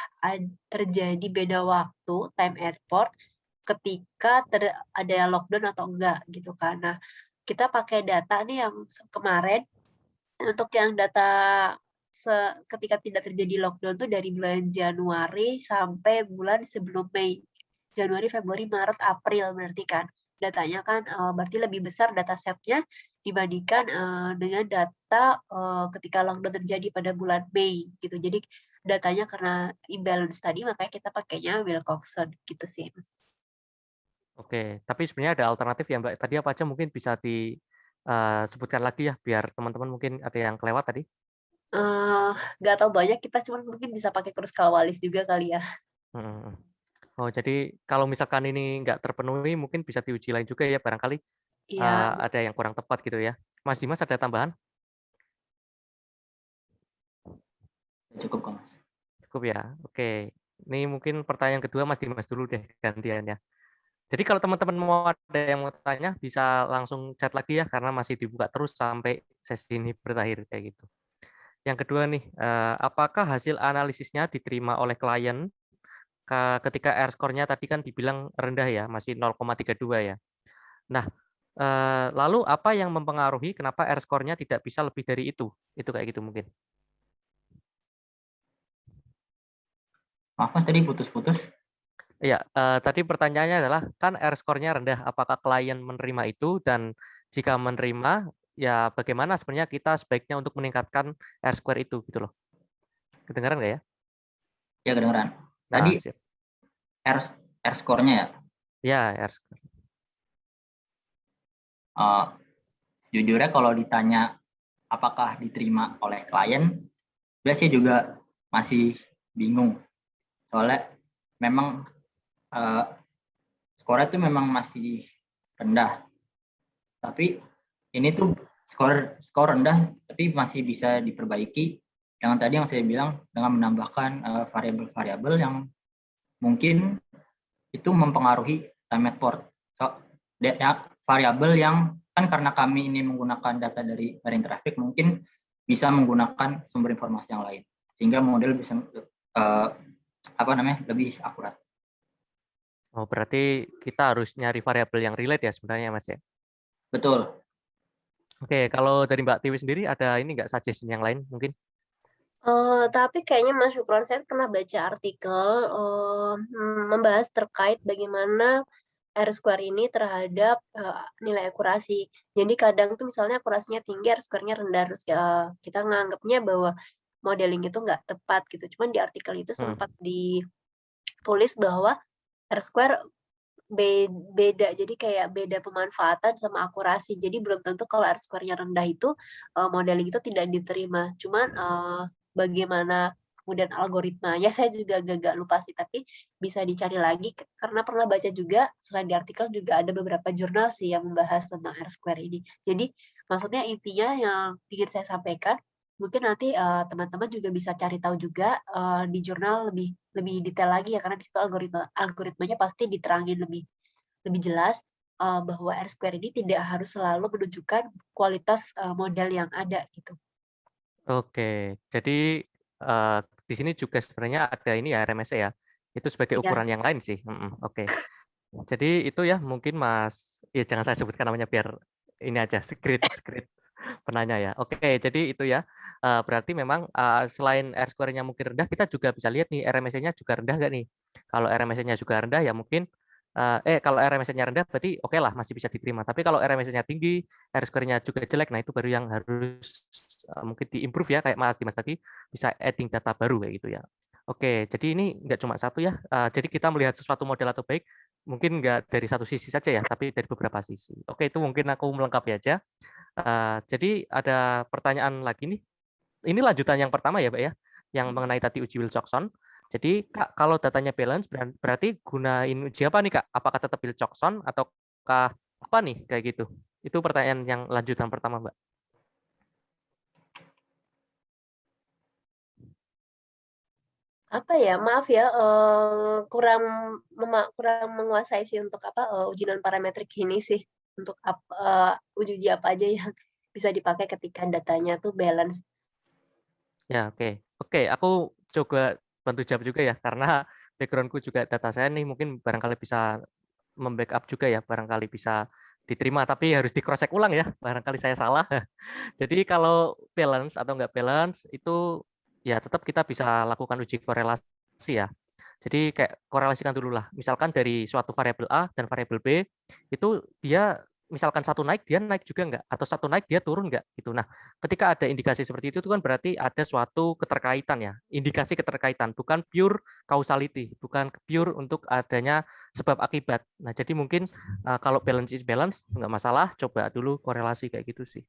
Speaker 2: terjadi beda waktu time at port ketika ter, ada lockdown atau enggak gitu kan. Nah, kita pakai data nih yang kemarin untuk yang data se, ketika tidak terjadi lockdown tuh dari bulan Januari sampai bulan sebelum Mei. Januari, Februari, Maret, April berarti kan. Datanya kan uh, berarti lebih besar data setnya dibandingkan uh, dengan data uh, ketika lockdown terjadi pada bulan Mei gitu. Jadi datanya karena imbalance tadi makanya kita pakainya Wilcoxon gitu sih.
Speaker 1: Oke, tapi sebenarnya ada alternatif ya Mbak. Tadi apa aja mungkin bisa disebutkan lagi ya biar teman-teman mungkin ada yang kelewat tadi?
Speaker 2: Uh, nggak tahu banyak kita cuma mungkin bisa pakai kurus kalwalis juga kali ya.
Speaker 1: Hmm. Oh jadi kalau misalkan ini nggak terpenuhi mungkin bisa diuji lain juga ya barangkali
Speaker 2: Iya.
Speaker 1: uh, ada yang kurang tepat gitu ya. Mas Dimas ada tambahan?
Speaker 3: Cukup kok Mas.
Speaker 1: Cukup ya. Oke. Ini mungkin pertanyaan kedua Mas Dimas dulu deh gantiannya. Jadi kalau teman-teman mau ada yang mau tanya bisa langsung chat lagi ya karena masih dibuka terus sampai sesi ini berakhir kayak gitu. Yang kedua nih, eh, apakah hasil analisisnya diterima oleh klien ketika R score-nya tadi kan dibilang rendah ya, masih 0,32 ya. Nah, eh, lalu apa yang mempengaruhi kenapa R score-nya tidak bisa lebih dari itu? Itu kayak gitu mungkin.
Speaker 3: Maaf Mas, tadi putus-putus.
Speaker 1: Iya, uh, tadi pertanyaannya adalah kan R score-nya rendah, apakah klien menerima itu dan jika menerima, ya bagaimana sebenarnya kita sebaiknya untuk meningkatkan R square itu gitu loh. Kedengaran nggak ya?
Speaker 3: Ya kedengaran. Nah, tadi nah, R R score-nya ya?
Speaker 1: Ya, R score.
Speaker 3: Uh, sejujurnya kalau ditanya apakah diterima oleh klien, biasanya juga masih bingung. Soalnya memang uh, skornya itu memang masih rendah. Tapi ini tuh skor skor rendah tapi masih bisa diperbaiki dengan tadi yang saya bilang dengan menambahkan eh, variabel-variabel uh, yang mungkin itu mempengaruhi time at port. So, variabel yang kan karena kami ini menggunakan data dari marine traffic mungkin bisa menggunakan sumber informasi yang lain sehingga model bisa uh, apa namanya lebih akurat.
Speaker 1: Oh, berarti kita harus nyari variabel yang relate ya sebenarnya, Mas ya?
Speaker 3: Betul.
Speaker 1: Oke, kalau dari Mbak Tiwi sendiri ada ini nggak suggestion yang lain mungkin?
Speaker 2: Uh, tapi kayaknya Mas Syukron saya pernah baca artikel uh, membahas terkait bagaimana R square ini terhadap uh, nilai akurasi. Jadi kadang tuh misalnya akurasinya tinggi, R square-nya rendah, terus uh, kita nganggapnya bahwa modeling itu nggak tepat gitu. Cuman di artikel itu hmm. sempat hmm. ditulis bahwa R square beda. Jadi kayak beda pemanfaatan sama akurasi. Jadi belum tentu kalau R square-nya rendah itu uh, modeling itu tidak diterima. Cuman uh, bagaimana kemudian algoritmanya saya juga agak lupa sih. Tapi bisa dicari lagi karena pernah baca juga selain di artikel juga ada beberapa jurnal sih yang membahas tentang R square ini. Jadi maksudnya intinya yang ingin saya sampaikan mungkin nanti teman-teman uh, juga bisa cari tahu juga uh, di jurnal lebih lebih detail lagi ya karena di situ algoritma algoritmanya pasti diterangin lebih lebih jelas uh, bahwa R square ini tidak harus selalu menunjukkan kualitas uh, model yang ada gitu.
Speaker 1: Oke, jadi uh, di sini juga sebenarnya ada ini ya RMS ya. Itu sebagai iya. ukuran ya. yang lain sih. Mm -mm, Oke. Jadi itu ya mungkin Mas, ya jangan saya sebutkan namanya biar ini aja secret secret penanya ya. Oke, jadi itu ya. Uh, berarti memang uh, selain R square-nya mungkin rendah, kita juga bisa lihat nih RMSE-nya juga rendah nggak nih? Kalau RMSE-nya juga rendah ya mungkin uh, eh kalau RMSE-nya rendah berarti oke okay lah masih bisa diterima. Tapi kalau RMSE-nya tinggi, R square-nya juga jelek, nah itu baru yang harus uh, mungkin diimprove ya kayak Mas Dimas tadi bisa adding data baru kayak gitu ya. Oke, jadi ini nggak cuma satu ya. Jadi kita melihat sesuatu model atau baik mungkin nggak dari satu sisi saja ya, tapi dari beberapa sisi. Oke, itu mungkin aku melengkapi aja. Uh, jadi ada pertanyaan lagi nih. Ini lanjutan yang pertama ya, Pak ya, yang hmm. mengenai tadi uji Wilcoxon. Jadi Kak, kalau datanya balance berarti gunain uji apa nih Kak? Apakah tetap Wilcoxon ataukah apa nih kayak gitu? Itu pertanyaan yang lanjutan pertama, Mbak.
Speaker 2: Apa ya maaf ya uh, kurang kurang menguasai sih untuk apa uh, uji non parametrik ini sih untuk uh, uji-uji apa aja yang bisa dipakai ketika datanya tuh balance.
Speaker 1: Ya, oke. Oke, aku coba bantu jawab juga ya, karena backgroundku juga data saya nih mungkin barangkali bisa membackup juga ya, barangkali bisa diterima, tapi harus di cross check ulang ya, barangkali saya salah. Jadi kalau balance atau enggak balance itu ya tetap kita bisa lakukan uji korelasi ya. Jadi kayak korelasikan dulu lah. Misalkan dari suatu variabel A dan variabel B itu dia misalkan satu naik dia naik juga enggak atau satu naik dia turun enggak gitu. Nah, ketika ada indikasi seperti itu itu kan berarti ada suatu keterkaitan ya, indikasi keterkaitan bukan pure causality, bukan pure untuk adanya sebab akibat. Nah, jadi mungkin uh, kalau balance is balance enggak masalah, coba dulu korelasi kayak gitu sih.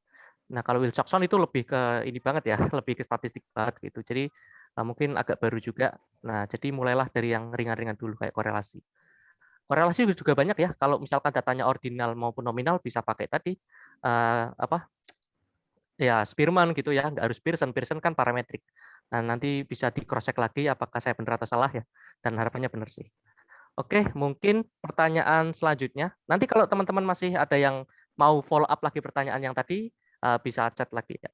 Speaker 1: Nah, kalau Wilcoxon itu lebih ke ini banget ya, lebih ke statistik banget gitu. Jadi uh, mungkin agak baru juga. Nah, jadi mulailah dari yang ringan-ringan dulu kayak korelasi. Korelasi juga banyak ya. Kalau misalkan datanya ordinal maupun nominal bisa pakai tadi uh, apa? Ya, Spearman gitu ya, nggak harus Pearson. Pearson kan parametrik. Nah, nanti bisa di cross check lagi apakah saya benar atau salah ya. Dan harapannya benar sih. Oke, mungkin pertanyaan selanjutnya. Nanti kalau teman-teman masih ada yang mau follow up lagi pertanyaan yang tadi, uh, bisa chat lagi ya.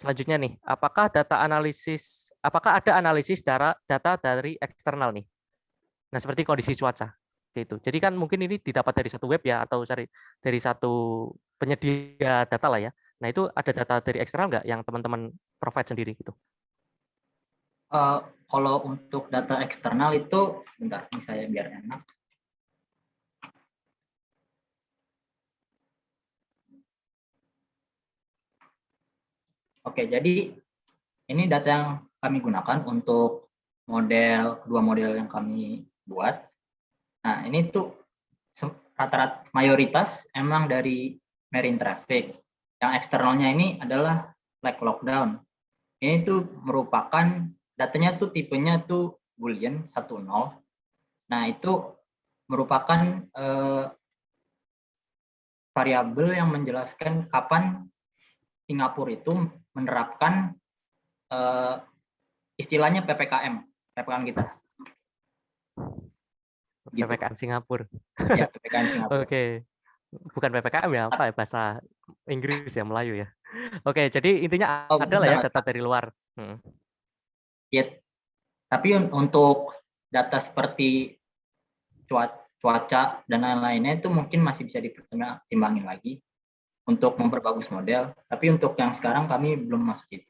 Speaker 1: Selanjutnya nih, apakah data analisis, apakah ada analisis data, data dari eksternal nih? Nah, seperti kondisi cuaca gitu. Jadi kan mungkin ini didapat dari satu web ya atau dari dari satu penyedia data lah ya. Nah itu ada data dari eksternal nggak yang teman-teman provide sendiri gitu?
Speaker 3: Uh, kalau untuk data eksternal itu, sebentar, ini saya biar enak. Oke, jadi ini data yang kami gunakan untuk model dua model yang kami buat. Nah, ini tuh rata-rata mayoritas emang dari marine traffic. Yang eksternalnya ini adalah like lockdown. Ini tuh merupakan datanya tuh tipenya tuh boolean 10. Nah, itu merupakan eh, variabel yang menjelaskan kapan Singapura itu menerapkan eh, istilahnya PPKM, PPKM kita
Speaker 1: gitu. PPKM Singapura.
Speaker 3: Ya, PPKM Singapura.
Speaker 1: Oke. Bukan PPKM ya, apa ya bahasa Inggris ya, Melayu ya. Oke, jadi intinya oh, ada lah ya data dari luar. Hmm.
Speaker 3: Ya, tapi untuk data seperti cuaca dan lain-lainnya itu mungkin masih bisa dipertimbangin lagi untuk memperbagus model. Tapi untuk yang sekarang kami belum masuk itu.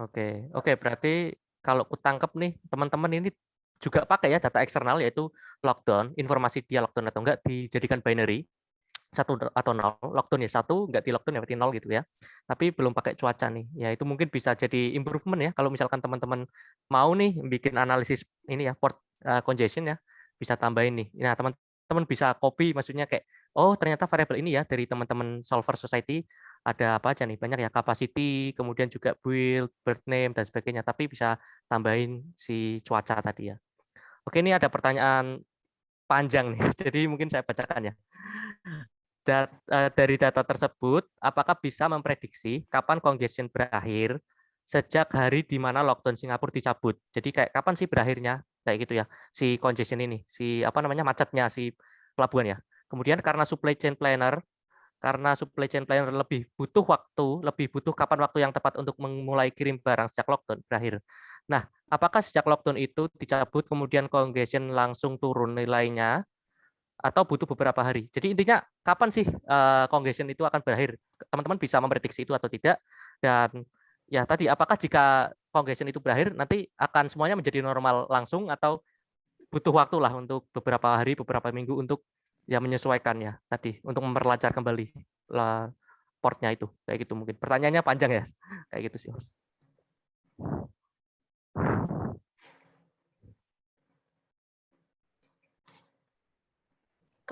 Speaker 1: Oke, oke berarti kalau kutangkep nih teman-teman ini juga pakai ya data eksternal yaitu lockdown, informasi dia lockdown atau enggak dijadikan binary satu atau nol, lockdown ya satu, enggak di lockdown ya berarti nol gitu ya. Tapi belum pakai cuaca nih, ya itu mungkin bisa jadi improvement ya kalau misalkan teman-teman mau nih bikin analisis ini ya port uh, congestion ya, bisa tambahin nih. Nah teman-teman bisa copy, maksudnya kayak oh ternyata variabel ini ya dari teman-teman solver society ada apa aja nih banyak ya capacity, kemudian juga build, bird name dan sebagainya. Tapi bisa tambahin si cuaca tadi ya. Oke, ini ada pertanyaan panjang nih, jadi mungkin saya bacakan ya. Dat, uh, dari data tersebut, apakah bisa memprediksi kapan congestion berakhir sejak hari di mana lockdown Singapura dicabut? Jadi kayak kapan sih berakhirnya kayak gitu ya, si congestion ini, si apa namanya macetnya si pelabuhan ya. Kemudian karena supply chain planner, karena supply chain planner lebih butuh waktu, lebih butuh kapan waktu yang tepat untuk memulai kirim barang sejak lockdown berakhir. Nah, apakah sejak lockdown itu dicabut kemudian congestion langsung turun nilainya atau butuh beberapa hari? Jadi intinya kapan sih uh, congestion itu akan berakhir? Teman-teman bisa memprediksi itu atau tidak? Dan ya tadi apakah jika congestion itu berakhir nanti akan semuanya menjadi normal langsung atau butuh waktu lah untuk beberapa hari, beberapa minggu untuk ya menyesuaikan ya tadi untuk memperlancar kembali portnya itu kayak gitu mungkin pertanyaannya panjang ya kayak gitu sih mas.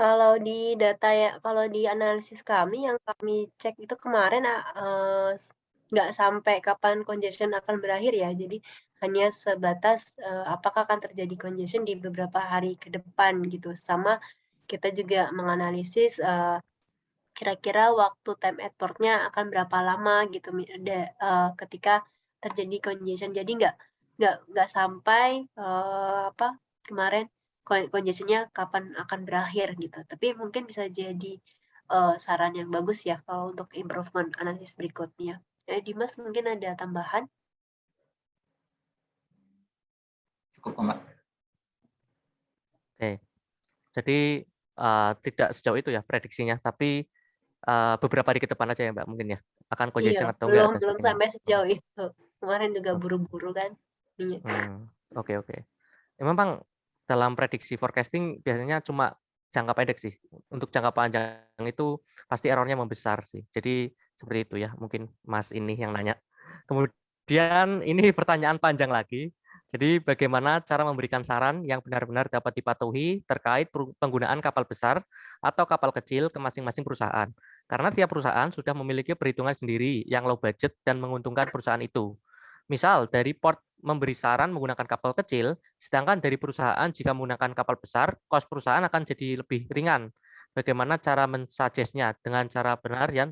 Speaker 2: Kalau di data ya kalau di analisis kami yang kami cek itu kemarin, uh, nggak sampai kapan congestion akan berakhir ya. Jadi hanya sebatas, uh, apakah akan terjadi congestion di beberapa hari ke depan gitu. Sama kita juga menganalisis, uh, kira-kira waktu time at port-nya akan berapa lama gitu uh, ketika terjadi congestion. Jadi nggak nggak nggak sampai uh, apa kemarin congestionnya kapan akan berakhir gitu. Tapi mungkin bisa jadi uh, saran yang bagus ya kalau untuk improvement analisis berikutnya. Eh, Dimas mungkin ada tambahan?
Speaker 3: Cukup, Mbak.
Speaker 1: Oke, jadi uh, tidak sejauh itu ya prediksinya, tapi uh, beberapa hari ke depan aja ya Mbak mungkin ya akan congestion
Speaker 2: iya,
Speaker 1: atau
Speaker 2: belum, enggak? Belum sampai sejauh itu. Kemarin juga buru-buru kan.
Speaker 1: Iya. Hmm, oke oke. Ya, memang dalam prediksi forecasting biasanya cuma jangka pendek sih. Untuk jangka panjang itu pasti errornya membesar sih. Jadi seperti itu ya, mungkin Mas ini yang nanya. Kemudian ini pertanyaan panjang lagi. Jadi bagaimana cara memberikan saran yang benar-benar dapat dipatuhi terkait penggunaan kapal besar atau kapal kecil ke masing-masing perusahaan. Karena tiap perusahaan sudah memiliki perhitungan sendiri yang low budget dan menguntungkan perusahaan itu. Misal dari port memberi saran menggunakan kapal kecil, sedangkan dari perusahaan jika menggunakan kapal besar, kos perusahaan akan jadi lebih ringan. Bagaimana cara mensuggestnya dengan cara benar yang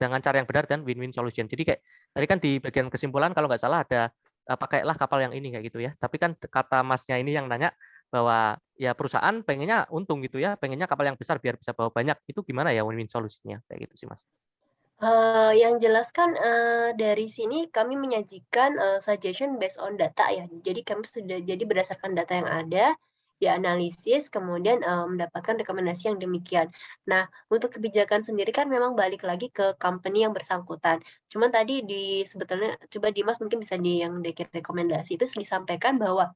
Speaker 1: dengan cara yang benar dan win-win solution. Jadi kayak tadi kan di bagian kesimpulan kalau nggak salah ada pakailah kapal yang ini kayak gitu ya. Tapi kan kata masnya ini yang nanya bahwa ya perusahaan pengennya untung gitu ya, pengennya kapal yang besar biar bisa bawa banyak. Itu gimana ya win-win solusinya kayak gitu sih Mas?
Speaker 2: Uh, yang jelas kan uh, dari sini kami menyajikan uh, suggestion based on data ya. Jadi kami sudah jadi berdasarkan data yang ada, dianalisis, kemudian uh, mendapatkan rekomendasi yang demikian. Nah, untuk kebijakan sendiri kan memang balik lagi ke company yang bersangkutan. Cuman tadi di sebetulnya coba Dimas mungkin bisa di yang dikir rekomendasi itu disampaikan bahwa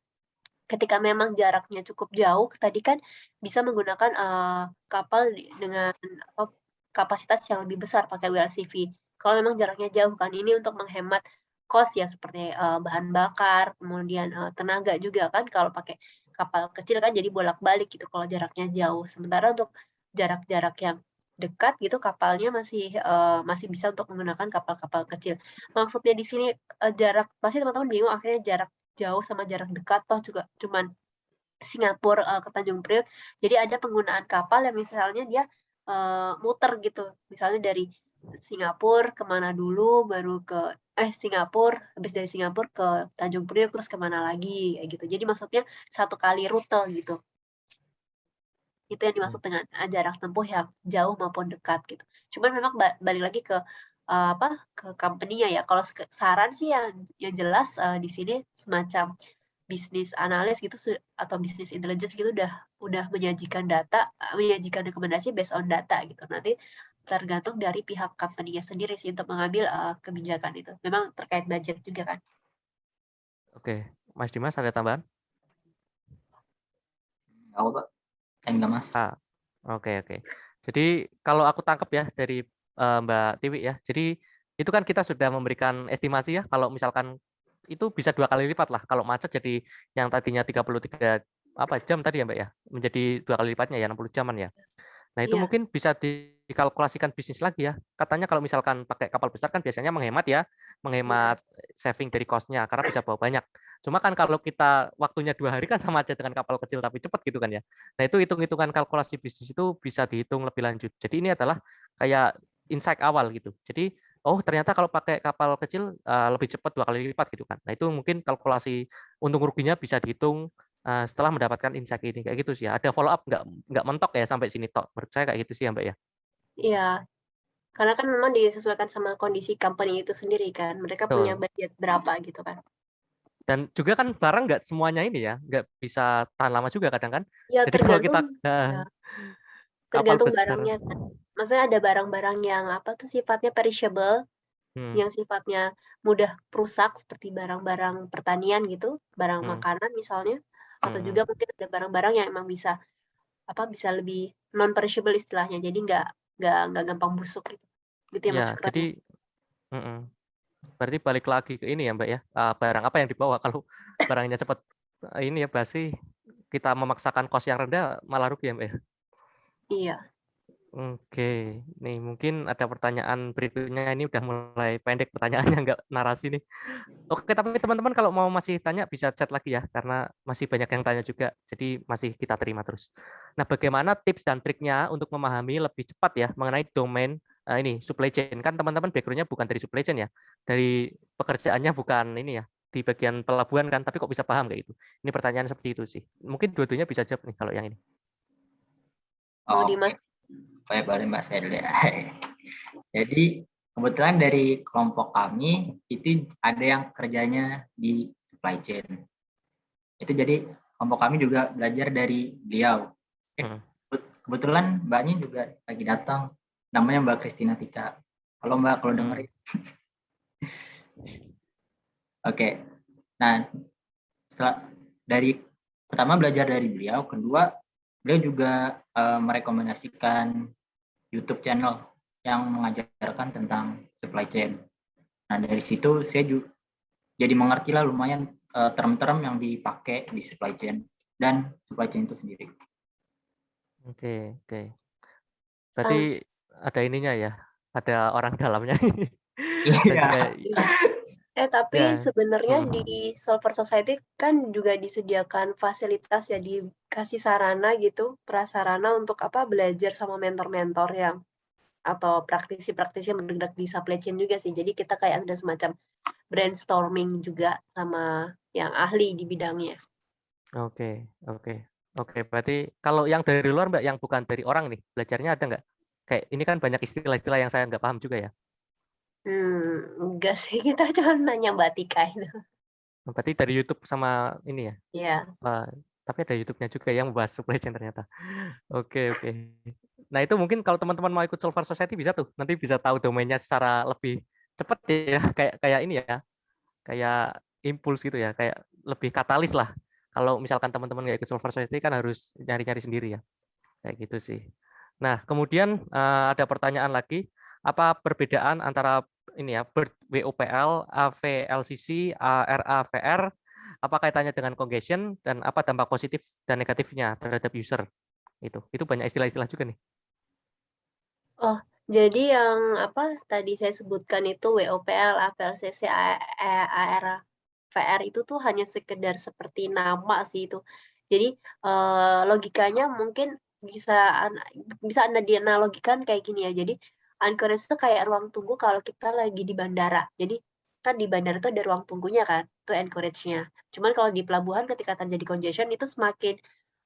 Speaker 2: ketika memang jaraknya cukup jauh, tadi kan bisa menggunakan uh, kapal dengan apa, kapasitas yang lebih besar pakai WLCV. Kalau memang jaraknya jauh kan, ini untuk menghemat cost ya seperti uh, bahan bakar, kemudian uh, tenaga juga kan kalau pakai kapal kecil kan jadi bolak-balik gitu kalau jaraknya jauh. Sementara untuk jarak-jarak yang dekat gitu kapalnya masih uh, masih bisa untuk menggunakan kapal-kapal kecil. Maksudnya di sini uh, jarak pasti teman-teman bingung akhirnya jarak jauh sama jarak dekat toh juga cuman Singapura uh, ke Tanjung Priok. Jadi ada penggunaan kapal yang misalnya dia uh, muter gitu. Misalnya dari Singapura ke mana dulu baru ke eh Singapura habis dari Singapura ke Tanjung Priok terus ke mana lagi kayak gitu. Jadi maksudnya satu kali rute gitu. Itu yang dimaksud dengan uh, jarak tempuh yang jauh maupun dekat gitu. Cuman memang balik lagi ke uh, apa ke company-nya ya. Kalau saran sih yang yang jelas uh, di sini semacam bisnis analis gitu atau bisnis intelligence gitu udah udah menyajikan data menyajikan rekomendasi based on data gitu. Nanti tergantung dari pihak company-nya sendiri sih untuk mengambil uh, kebijakan itu. Memang terkait budget juga kan.
Speaker 1: Oke, Mas Dimas ada tambahan?
Speaker 3: Enggak, Pak. Enggak, Mas.
Speaker 1: Ah, oke, oke. Jadi kalau aku tangkap ya dari uh, Mbak Tiwi ya, jadi itu kan kita sudah memberikan estimasi ya, kalau misalkan itu bisa dua kali lipat lah. Kalau macet jadi yang tadinya 33 apa jam tadi ya Mbak ya, menjadi dua kali lipatnya ya 60 jaman ya. Nah, itu yeah. mungkin bisa dikalkulasikan bisnis lagi ya. Katanya kalau misalkan pakai kapal besar kan biasanya menghemat ya, menghemat yeah. saving dari cost-nya karena bisa bawa banyak. Cuma kan kalau kita waktunya dua hari kan sama aja dengan kapal kecil tapi cepat gitu kan ya. Nah, itu hitung-hitungan kalkulasi bisnis itu bisa dihitung lebih lanjut. Jadi ini adalah kayak insight awal gitu. Jadi oh ternyata kalau pakai kapal kecil uh, lebih cepat dua kali lipat gitu kan. Nah, itu mungkin kalkulasi untung ruginya bisa dihitung uh, setelah mendapatkan insight ini kayak gitu sih ya. Ada follow up nggak nggak mentok ya sampai sini tok. Menurut saya kayak gitu sih ya Mbak ya.
Speaker 2: Iya. Karena kan memang disesuaikan sama kondisi company itu sendiri kan. Mereka Tuh. punya budget berapa gitu kan.
Speaker 1: Dan juga kan barang nggak semuanya ini ya, nggak bisa tahan lama juga kadang kan.
Speaker 2: Ya, Jadi kalau kita ya, tergantung barangnya kan. Maksudnya ada barang-barang yang apa tuh sifatnya perishable, hmm. yang sifatnya mudah rusak seperti barang-barang pertanian gitu, barang hmm. makanan misalnya atau juga mungkin ada barang-barang yang emang bisa apa bisa lebih non perishable istilahnya. Jadi nggak nggak nggak gampang busuk gitu. Gitu
Speaker 1: ya, ya jadi mm -mm. berarti balik lagi ke ini ya mbak ya. Uh, barang apa yang dibawa? Kalau barangnya cepat ini ya basi kita memaksakan kos yang rendah malah rugi ya mbak ya?
Speaker 2: Iya
Speaker 1: Oke, nih mungkin ada pertanyaan berikutnya ini udah mulai pendek pertanyaannya nggak narasi nih. Oke, tapi teman-teman kalau mau masih tanya bisa chat lagi ya karena masih banyak yang tanya juga. Jadi masih kita terima terus. Nah, bagaimana tips dan triknya untuk memahami lebih cepat ya mengenai domain uh, ini supply chain? Kan teman-teman backgroundnya bukan dari supply chain ya. Dari pekerjaannya bukan ini ya di bagian pelabuhan kan, tapi kok bisa paham kayak gitu. Ini pertanyaan seperti itu sih. Mungkin dua-duanya bisa jawab nih kalau yang ini.
Speaker 2: Oh, Dimas
Speaker 3: Baik, boleh Mbak saya dulu ya. Jadi kebetulan dari kelompok kami itu ada yang kerjanya di supply chain. Itu jadi kelompok kami juga belajar dari beliau. Eh, hmm. Kebetulan Mbaknya juga lagi datang. Namanya Mbak Kristina Tika. Halo Mbak, kalau hmm. dengerin. Oke. Nah, setelah dari pertama belajar dari beliau, kedua beliau juga uh, merekomendasikan YouTube channel yang mengajarkan tentang supply chain. Nah dari situ saya juga jadi mengerti lah lumayan uh, term-term yang dipakai di supply chain dan supply chain itu sendiri.
Speaker 1: Oke oke. Berarti oh. ada ininya ya, ada orang dalamnya.
Speaker 2: Iya. Eh tapi ya. sebenarnya hmm. di Solver Society kan juga disediakan fasilitas ya dikasih sarana gitu, prasarana untuk apa belajar sama mentor-mentor yang atau praktisi-praktisi yang bergerak di supply chain juga sih. Jadi kita kayak ada semacam brainstorming juga sama yang ahli di bidangnya.
Speaker 1: Oke, oke. Oke, berarti kalau yang dari luar Mbak, yang bukan dari orang nih, belajarnya ada nggak? Kayak ini kan banyak istilah-istilah yang saya nggak paham juga ya.
Speaker 2: Hmm, enggak sih, kita cuma nanya Mbak Tika itu.
Speaker 1: Oh, berarti dari YouTube sama ini ya?
Speaker 2: Iya.
Speaker 1: Uh, tapi ada YouTube-nya juga yang membahas supply chain ternyata. Oke, oke. Nah, itu mungkin kalau teman-teman mau ikut Solver Society bisa tuh. Nanti bisa tahu domainnya secara lebih cepat ya, kayak kayak ini ya. Kayak impuls gitu ya, kayak lebih katalis lah. Kalau misalkan teman-teman nggak ikut Solver Society kan harus nyari-nyari sendiri ya. Kayak gitu sih. Nah, kemudian uh, ada pertanyaan lagi apa perbedaan antara ini ya BERT WOPL, AVLCC, ARAVR, apa kaitannya dengan congestion dan apa dampak positif dan negatifnya terhadap user itu itu banyak istilah-istilah juga nih.
Speaker 2: Oh jadi yang apa tadi saya sebutkan itu WOPL, AVLCC, ARAVR itu tuh hanya sekedar seperti nama sih itu. Jadi eh, logikanya mungkin bisa bisa anda dianalogikan kayak gini ya. Jadi Anchorage itu kayak ruang tunggu kalau kita lagi di bandara. Jadi kan di bandara itu ada ruang tunggunya kan, itu anchorage-nya. Cuman kalau di pelabuhan ketika terjadi congestion itu semakin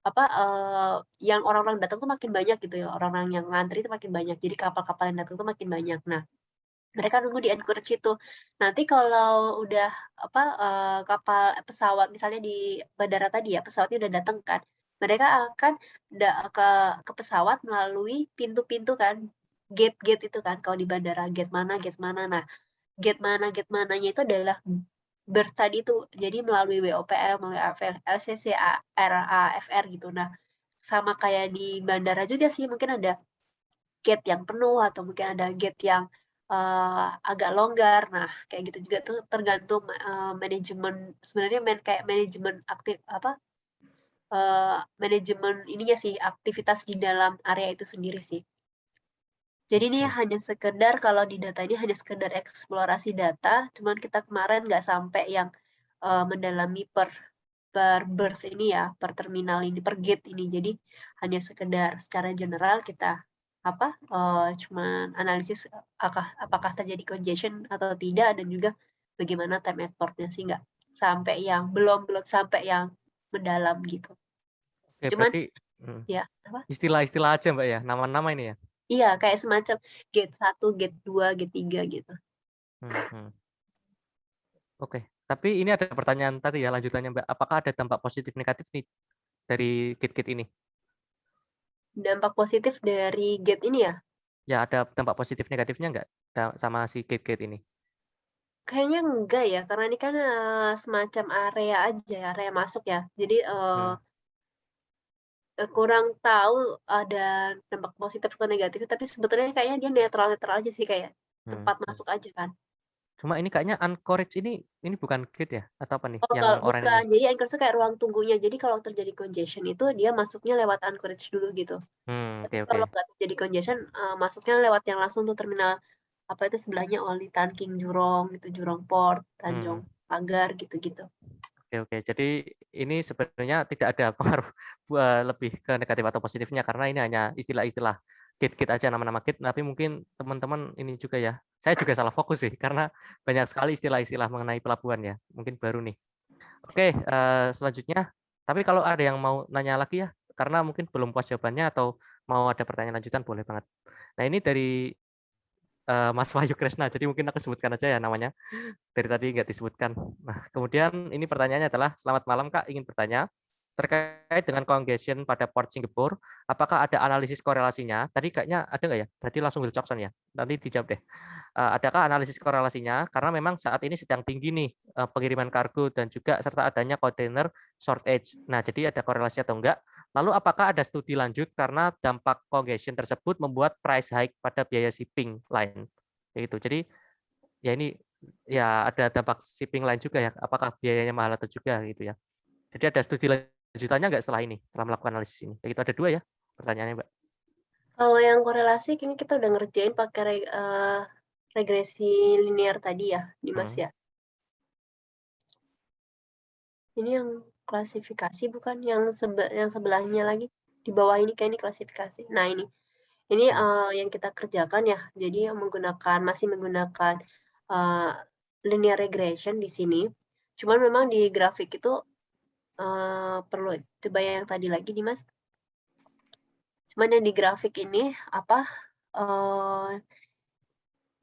Speaker 2: apa uh, yang orang-orang datang tuh makin banyak gitu ya, orang-orang yang ngantri itu makin banyak. Jadi kapal-kapal yang datang tuh makin banyak. Nah, mereka nunggu di anchorage itu. Nanti kalau udah apa uh, kapal pesawat misalnya di bandara tadi ya, pesawatnya udah datang kan. Mereka akan ke ke pesawat melalui pintu-pintu kan gate-gate itu kan kalau di bandara gate mana gate mana. Nah gate mana gate mananya itu adalah ber tadi itu jadi melalui WOPL melalui LCC RA FR gitu. Nah sama kayak di bandara juga sih mungkin ada gate yang penuh atau mungkin ada gate yang uh, agak longgar. Nah kayak gitu juga tuh tergantung uh, manajemen sebenarnya main kayak manajemen aktif apa uh, manajemen ininya sih aktivitas di dalam area itu sendiri sih jadi ini hanya sekedar kalau di data ini hanya sekedar eksplorasi data, cuman kita kemarin nggak sampai yang uh, mendalami per per berth ini ya, per terminal ini, per gate ini. Jadi hanya sekedar secara general kita apa uh, cuman analisis apakah apakah terjadi congestion atau tidak dan juga bagaimana time exportnya sih nggak sampai yang belum belum sampai yang mendalam gitu.
Speaker 1: Oke, cuman berarti, hmm, ya istilah-istilah aja mbak ya nama-nama ini ya
Speaker 2: Iya, kayak semacam gate 1, gate 2, gate 3 gitu.
Speaker 1: Hmm, hmm. Oke, tapi ini ada pertanyaan tadi ya lanjutannya Mbak. Apakah ada dampak positif negatif nih dari gate-gate ini?
Speaker 2: Dampak positif dari gate ini ya?
Speaker 1: Ya, ada dampak positif negatifnya enggak sama si gate-gate ini?
Speaker 2: Kayaknya enggak ya, karena ini kan uh, semacam area aja, area masuk ya. Jadi uh, hmm kurang tahu ada dampak positif atau negatif, tapi sebetulnya kayaknya dia netral-netral aja sih kayak tempat hmm. masuk aja kan.
Speaker 1: Cuma ini kayaknya Anchorage ini ini bukan gate ya atau apa nih
Speaker 2: Oh, yang kalau bukan. Jadi Anchorage itu kayak ruang tunggunya. Jadi kalau terjadi congestion itu dia masuknya lewat Anchorage dulu gitu.
Speaker 1: Hmm, oke
Speaker 2: Tapi kalau nggak terjadi congestion uh, masuknya lewat yang langsung tuh terminal apa itu sebelahnya Oli Tanking Jurong gitu, Jurong Port, Tanjung hmm. Pagar gitu-gitu.
Speaker 1: Oke oke. Jadi ini sebenarnya tidak ada pengaruh lebih ke negatif atau positifnya karena ini hanya istilah-istilah kit-kit aja nama-nama kit. Tapi mungkin teman-teman ini juga ya. Saya juga salah fokus sih karena banyak sekali istilah-istilah mengenai pelabuhan ya. Mungkin baru nih. Oke, uh, selanjutnya. Tapi kalau ada yang mau nanya lagi ya, karena mungkin belum puas jawabannya atau mau ada pertanyaan lanjutan boleh banget. Nah ini dari uh, Mas Wahyu Kresna. Jadi mungkin aku sebutkan aja ya namanya. Dari tadi nggak disebutkan. Nah, kemudian ini pertanyaannya adalah, selamat malam Kak, ingin bertanya, terkait dengan congestion pada port Singapura, apakah ada analisis korelasinya? Tadi kayaknya ada nggak ya? Berarti langsung Wilcoxon ya? Nanti dijawab deh. Uh, adakah analisis korelasinya? Karena memang saat ini sedang tinggi nih uh, pengiriman kargo dan juga serta adanya container shortage. Nah, jadi ada korelasi atau enggak? Lalu apakah ada studi lanjut karena dampak congestion tersebut membuat price hike pada biaya shipping lain? Itu. Jadi ya ini ya ada dampak shipping lain juga ya. Apakah biayanya mahal atau juga gitu ya? Jadi ada studi lanjutannya nggak setelah ini, setelah melakukan analisis ini? Begitu ada dua ya pertanyaannya, Mbak.
Speaker 2: Kalau yang korelasi, ini kita udah ngerjain pakai uh, regresi linear tadi ya, Dimas hmm. ya. Ini yang klasifikasi bukan yang sebe yang sebelahnya lagi di bawah ini kayak ini klasifikasi. Nah ini ini uh, yang kita kerjakan ya. Jadi yang menggunakan masih menggunakan uh, linear regression di sini. Cuman memang di grafik itu uh, perlu coba yang tadi lagi nih Mas. Cuman yang di grafik ini apa? Uh,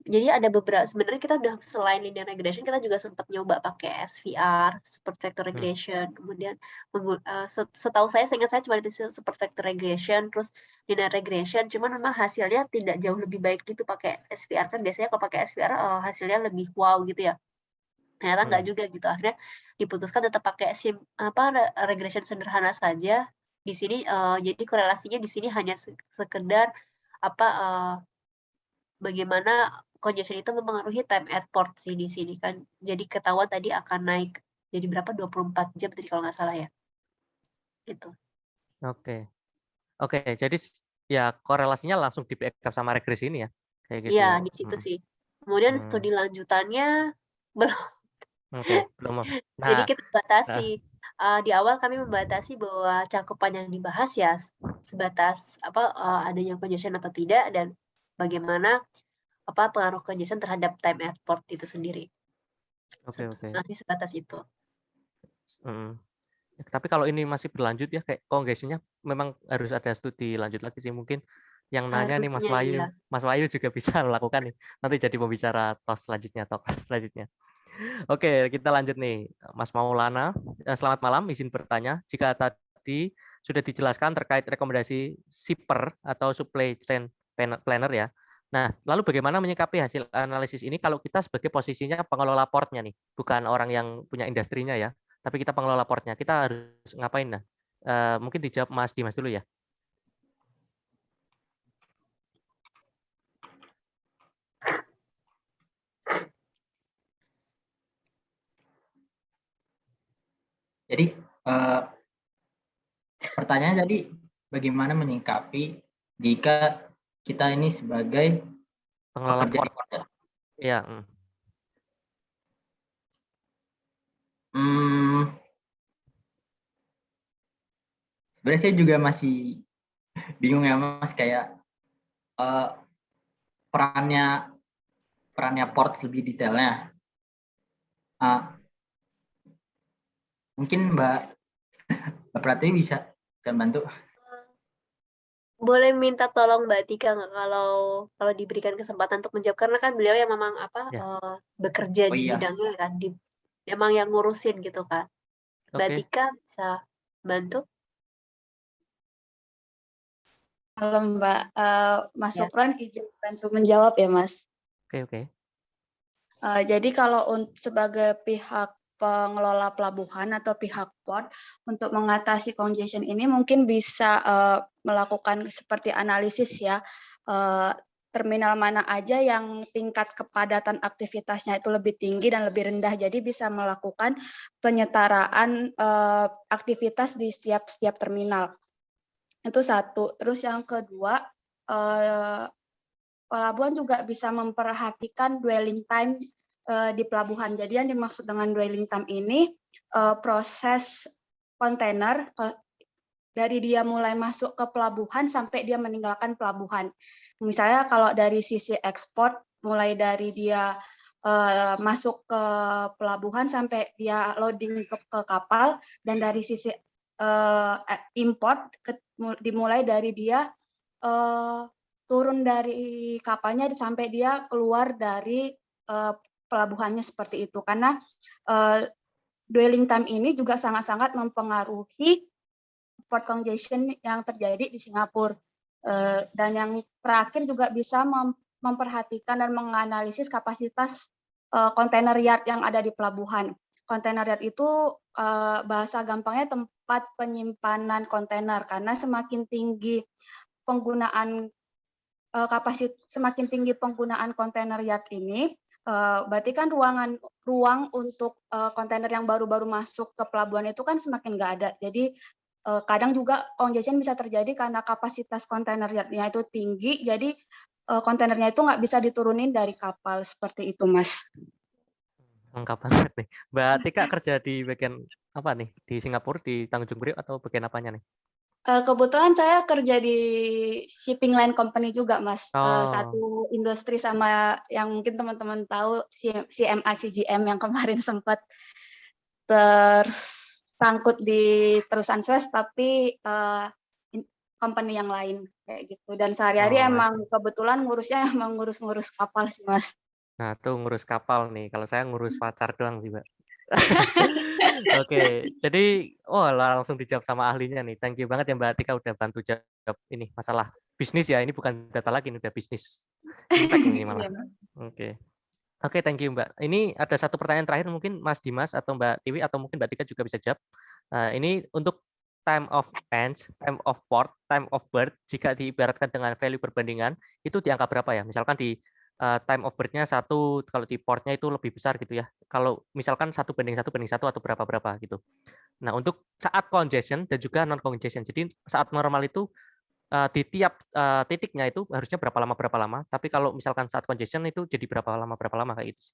Speaker 2: jadi ada beberapa sebenarnya kita udah selain linear regression kita juga sempat nyoba pakai SVR, support vector hmm. regression, hmm. kemudian uh, setahu saya seingat saya cuma itu support vector regression, terus linear regression, cuman memang hasilnya tidak jauh lebih baik gitu pakai SVR kan biasanya kalau pakai SVR uh, hasilnya lebih wow gitu ya ternyata nggak hmm. juga gitu akhirnya diputuskan tetap pakai sim apa regression sederhana saja di sini uh, jadi korelasinya di sini hanya sekedar apa uh, bagaimana congestion itu mempengaruhi time at port sih di sini kan jadi ketahuan tadi akan naik jadi berapa 24 jam tadi kalau nggak salah ya gitu
Speaker 1: oke okay. oke okay, jadi ya korelasinya langsung di backup sama regresi ini ya
Speaker 2: kayak gitu iya ya. di situ hmm. sih kemudian hmm. studi lanjutannya belum
Speaker 1: Oke, belum.
Speaker 2: Jadi
Speaker 1: Nah,
Speaker 2: kita batasi. Uh, di awal kami membatasi bahwa cakupan yang dibahas ya sebatas apa uh, adanya congestion atau tidak dan bagaimana apa pengaruh congestion terhadap time at port itu sendiri.
Speaker 1: oke oke.
Speaker 2: Masih sebatas itu.
Speaker 1: Hmm. Tapi kalau ini masih berlanjut ya kayak congestionnya memang harus ada studi lanjut lagi sih mungkin yang nanya nih Mas Wahyu, iya. Mas Wahyu juga bisa melakukan nih. Nanti jadi pembicara tos selanjutnya atau selanjutnya. Oke, kita lanjut nih. Mas Maulana, eh, selamat malam, izin bertanya. Jika tadi sudah dijelaskan terkait rekomendasi SIPER atau Supply Chain Planner ya. Nah, lalu bagaimana menyikapi hasil analisis ini kalau kita sebagai posisinya pengelola portnya nih, bukan orang yang punya industrinya ya, tapi kita pengelola portnya. Kita harus ngapain nah? Uh, mungkin dijawab Mas Dimas dulu ya.
Speaker 3: Jadi uh, pertanyaan jadi bagaimana menyikapi jika kita ini sebagai
Speaker 1: pengelola port. Ya.
Speaker 3: Hmm, sebenarnya saya juga masih bingung ya mas kayak uh, perannya perannya port lebih detailnya. Uh, Mungkin Mbak Mbak Pratiwi bisa bisa bantu.
Speaker 2: Boleh minta tolong Mbak Tika nggak kalau kalau diberikan kesempatan untuk menjawab karena kan beliau yang memang apa ya. uh, bekerja oh, di iya. bidangnya kan di emang yang ngurusin gitu kan. Mbak okay. Tika bisa bantu?
Speaker 4: Halo Mbak, uh, Mas ya. Sopran izin bantu menjawab ya Mas.
Speaker 1: Oke okay, oke. Okay.
Speaker 4: Uh, jadi kalau sebagai pihak pengelola pelabuhan atau pihak port untuk mengatasi congestion ini mungkin bisa uh, melakukan seperti analisis ya uh, terminal mana aja yang tingkat kepadatan aktivitasnya itu lebih tinggi dan lebih rendah. Jadi bisa melakukan penyetaraan uh, aktivitas di setiap setiap terminal. Itu satu. Terus yang kedua uh, pelabuhan juga bisa memperhatikan dwelling time uh, di pelabuhan. Jadi yang dimaksud dengan dwelling time ini uh, proses kontainer uh, dari dia mulai masuk ke pelabuhan sampai dia meninggalkan pelabuhan. Misalnya kalau dari sisi ekspor, mulai dari dia uh, masuk ke pelabuhan sampai dia loading ke, ke kapal, dan dari sisi uh, import ke, dimulai dari dia uh, turun dari kapalnya sampai dia keluar dari uh, pelabuhannya seperti itu karena uh, dwelling time ini juga sangat-sangat mempengaruhi port congestion yang terjadi di Singapura. Uh, dan yang terakhir juga bisa mem memperhatikan dan menganalisis kapasitas uh, container yard yang ada di pelabuhan. Container yard itu uh, bahasa gampangnya tempat penyimpanan kontainer karena semakin tinggi penggunaan uh, kapasitas semakin tinggi penggunaan kontainer yard ini uh, berarti kan ruangan ruang untuk kontainer uh, yang baru-baru masuk ke pelabuhan itu kan semakin nggak ada. Jadi uh, kadang juga congestion bisa terjadi karena kapasitas kontainer yardnya itu tinggi, jadi kontainernya itu nggak bisa diturunin dari kapal seperti itu, Mas.
Speaker 1: Lengkap banget nih. Mbak Tika kerja di bagian apa nih? Di Singapura, di Tanjung Priok atau bagian apanya nih?
Speaker 4: Kebetulan saya kerja di shipping line company juga, Mas.
Speaker 1: Oh.
Speaker 4: satu industri sama yang mungkin teman-teman tahu CMA CGM yang kemarin sempat tersangkut di terusan Suez, tapi uh, company yang lain kayak gitu. Dan sehari-hari oh, emang kebetulan ngurusnya emang ngurus-ngurus kapal sih, Mas.
Speaker 1: Nah, tuh ngurus kapal nih. Kalau saya ngurus pacar doang sih, Mbak. Oke, jadi oh langsung dijawab sama ahlinya nih. Thank you banget ya Mbak Tika udah bantu jawab ini masalah bisnis ya. Ini bukan data lagi, ini udah bisnis. ini malah. Iya, Oke. Oke, thank you Mbak. Ini ada satu pertanyaan terakhir mungkin Mas Dimas atau Mbak Tiwi atau mungkin Mbak Tika juga bisa jawab. Uh, ini untuk time of ends, time of port, time of birth, jika diibaratkan dengan value perbandingan, itu di angka berapa ya? Misalkan di uh, time of birth-nya satu, kalau di portnya itu lebih besar gitu ya. Kalau misalkan satu banding satu banding satu atau berapa berapa gitu. Nah untuk saat congestion dan juga non congestion. Jadi saat normal itu uh, di tiap uh, titiknya itu harusnya berapa lama berapa lama. Tapi kalau misalkan saat congestion itu jadi berapa lama berapa lama kayak itu.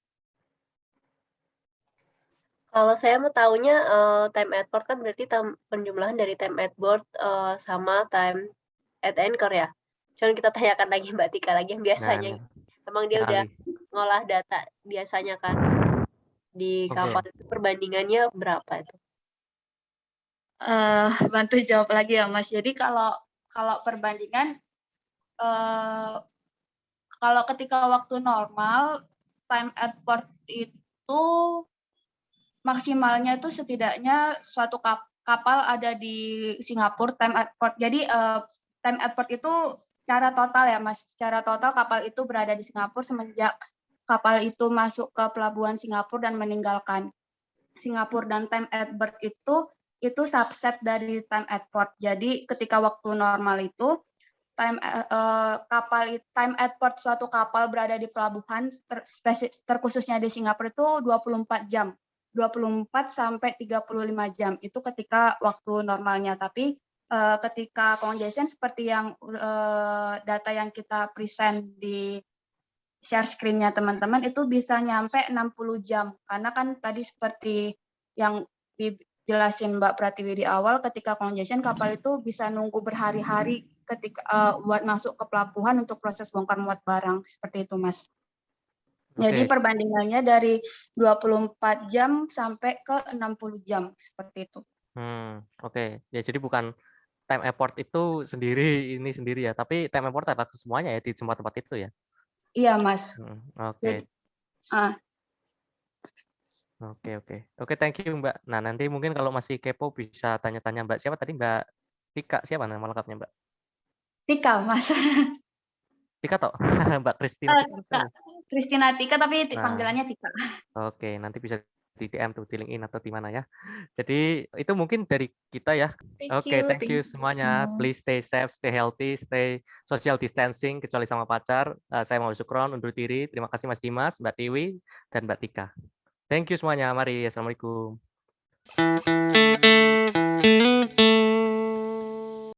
Speaker 2: Kalau saya mau tahunya uh, time at port kan berarti penjumlahan dari time at board uh, sama time at anchor ya. Cuman kita tanyakan lagi Mbak Tika lagi yang biasanya. Nah, nah. Emang dia udah ngolah data biasanya kan di kapal itu perbandingannya berapa itu?
Speaker 4: Uh, bantu jawab lagi ya Mas. Jadi kalau kalau perbandingan uh, kalau ketika waktu normal time at port itu maksimalnya itu setidaknya suatu kapal ada di Singapura time at port. Jadi uh, time at port itu secara total ya Mas, secara total kapal itu berada di Singapura semenjak kapal itu masuk ke pelabuhan Singapura dan meninggalkan Singapura dan time at berth itu itu subset dari time at port. Jadi ketika waktu normal itu time uh, kapal time at port suatu kapal berada di pelabuhan ter, terkhususnya di Singapura itu 24 jam. 24 sampai 35 jam itu ketika waktu normalnya tapi uh, ketika congestion seperti yang uh, data yang kita present di share screen-nya teman-teman itu bisa nyampe 60 jam karena kan tadi seperti yang dijelasin Mbak Pratiwi di awal ketika congestion kapal itu bisa nunggu berhari-hari ketika uh, buat masuk ke pelabuhan untuk proses bongkar muat barang seperti itu Mas. Jadi perbandingannya dari 24 jam sampai ke 60 jam seperti itu.
Speaker 1: Hmm, oke. Okay. Ya jadi bukan time effort itu sendiri ini sendiri ya, tapi time effort ada semuanya ya di semua tempat itu ya.
Speaker 4: Iya, Mas.
Speaker 1: Hmm, oke. Okay. Ah. Oke, oke. Oke, thank you, Mbak. Nah, nanti mungkin kalau masih kepo bisa tanya-tanya Mbak siapa tadi Mbak Tika siapa nama lengkapnya, Mbak?
Speaker 4: Tika, Mas.
Speaker 1: Tika toh? Mbak Kristina.
Speaker 4: Uh, Kristina Tika tapi nah, panggilannya Tika.
Speaker 1: Oke, nanti bisa di DM tuh di LinkedIn atau di mana ya. Jadi itu mungkin dari kita ya. Oke, okay, thank, thank you semuanya. You. Please stay safe, stay healthy, stay social distancing kecuali sama pacar. Uh, saya mau Sukron undur diri. Terima kasih Mas Dimas, Mbak Tiwi, dan Mbak Tika. Thank you semuanya. Mari. Assalamualaikum.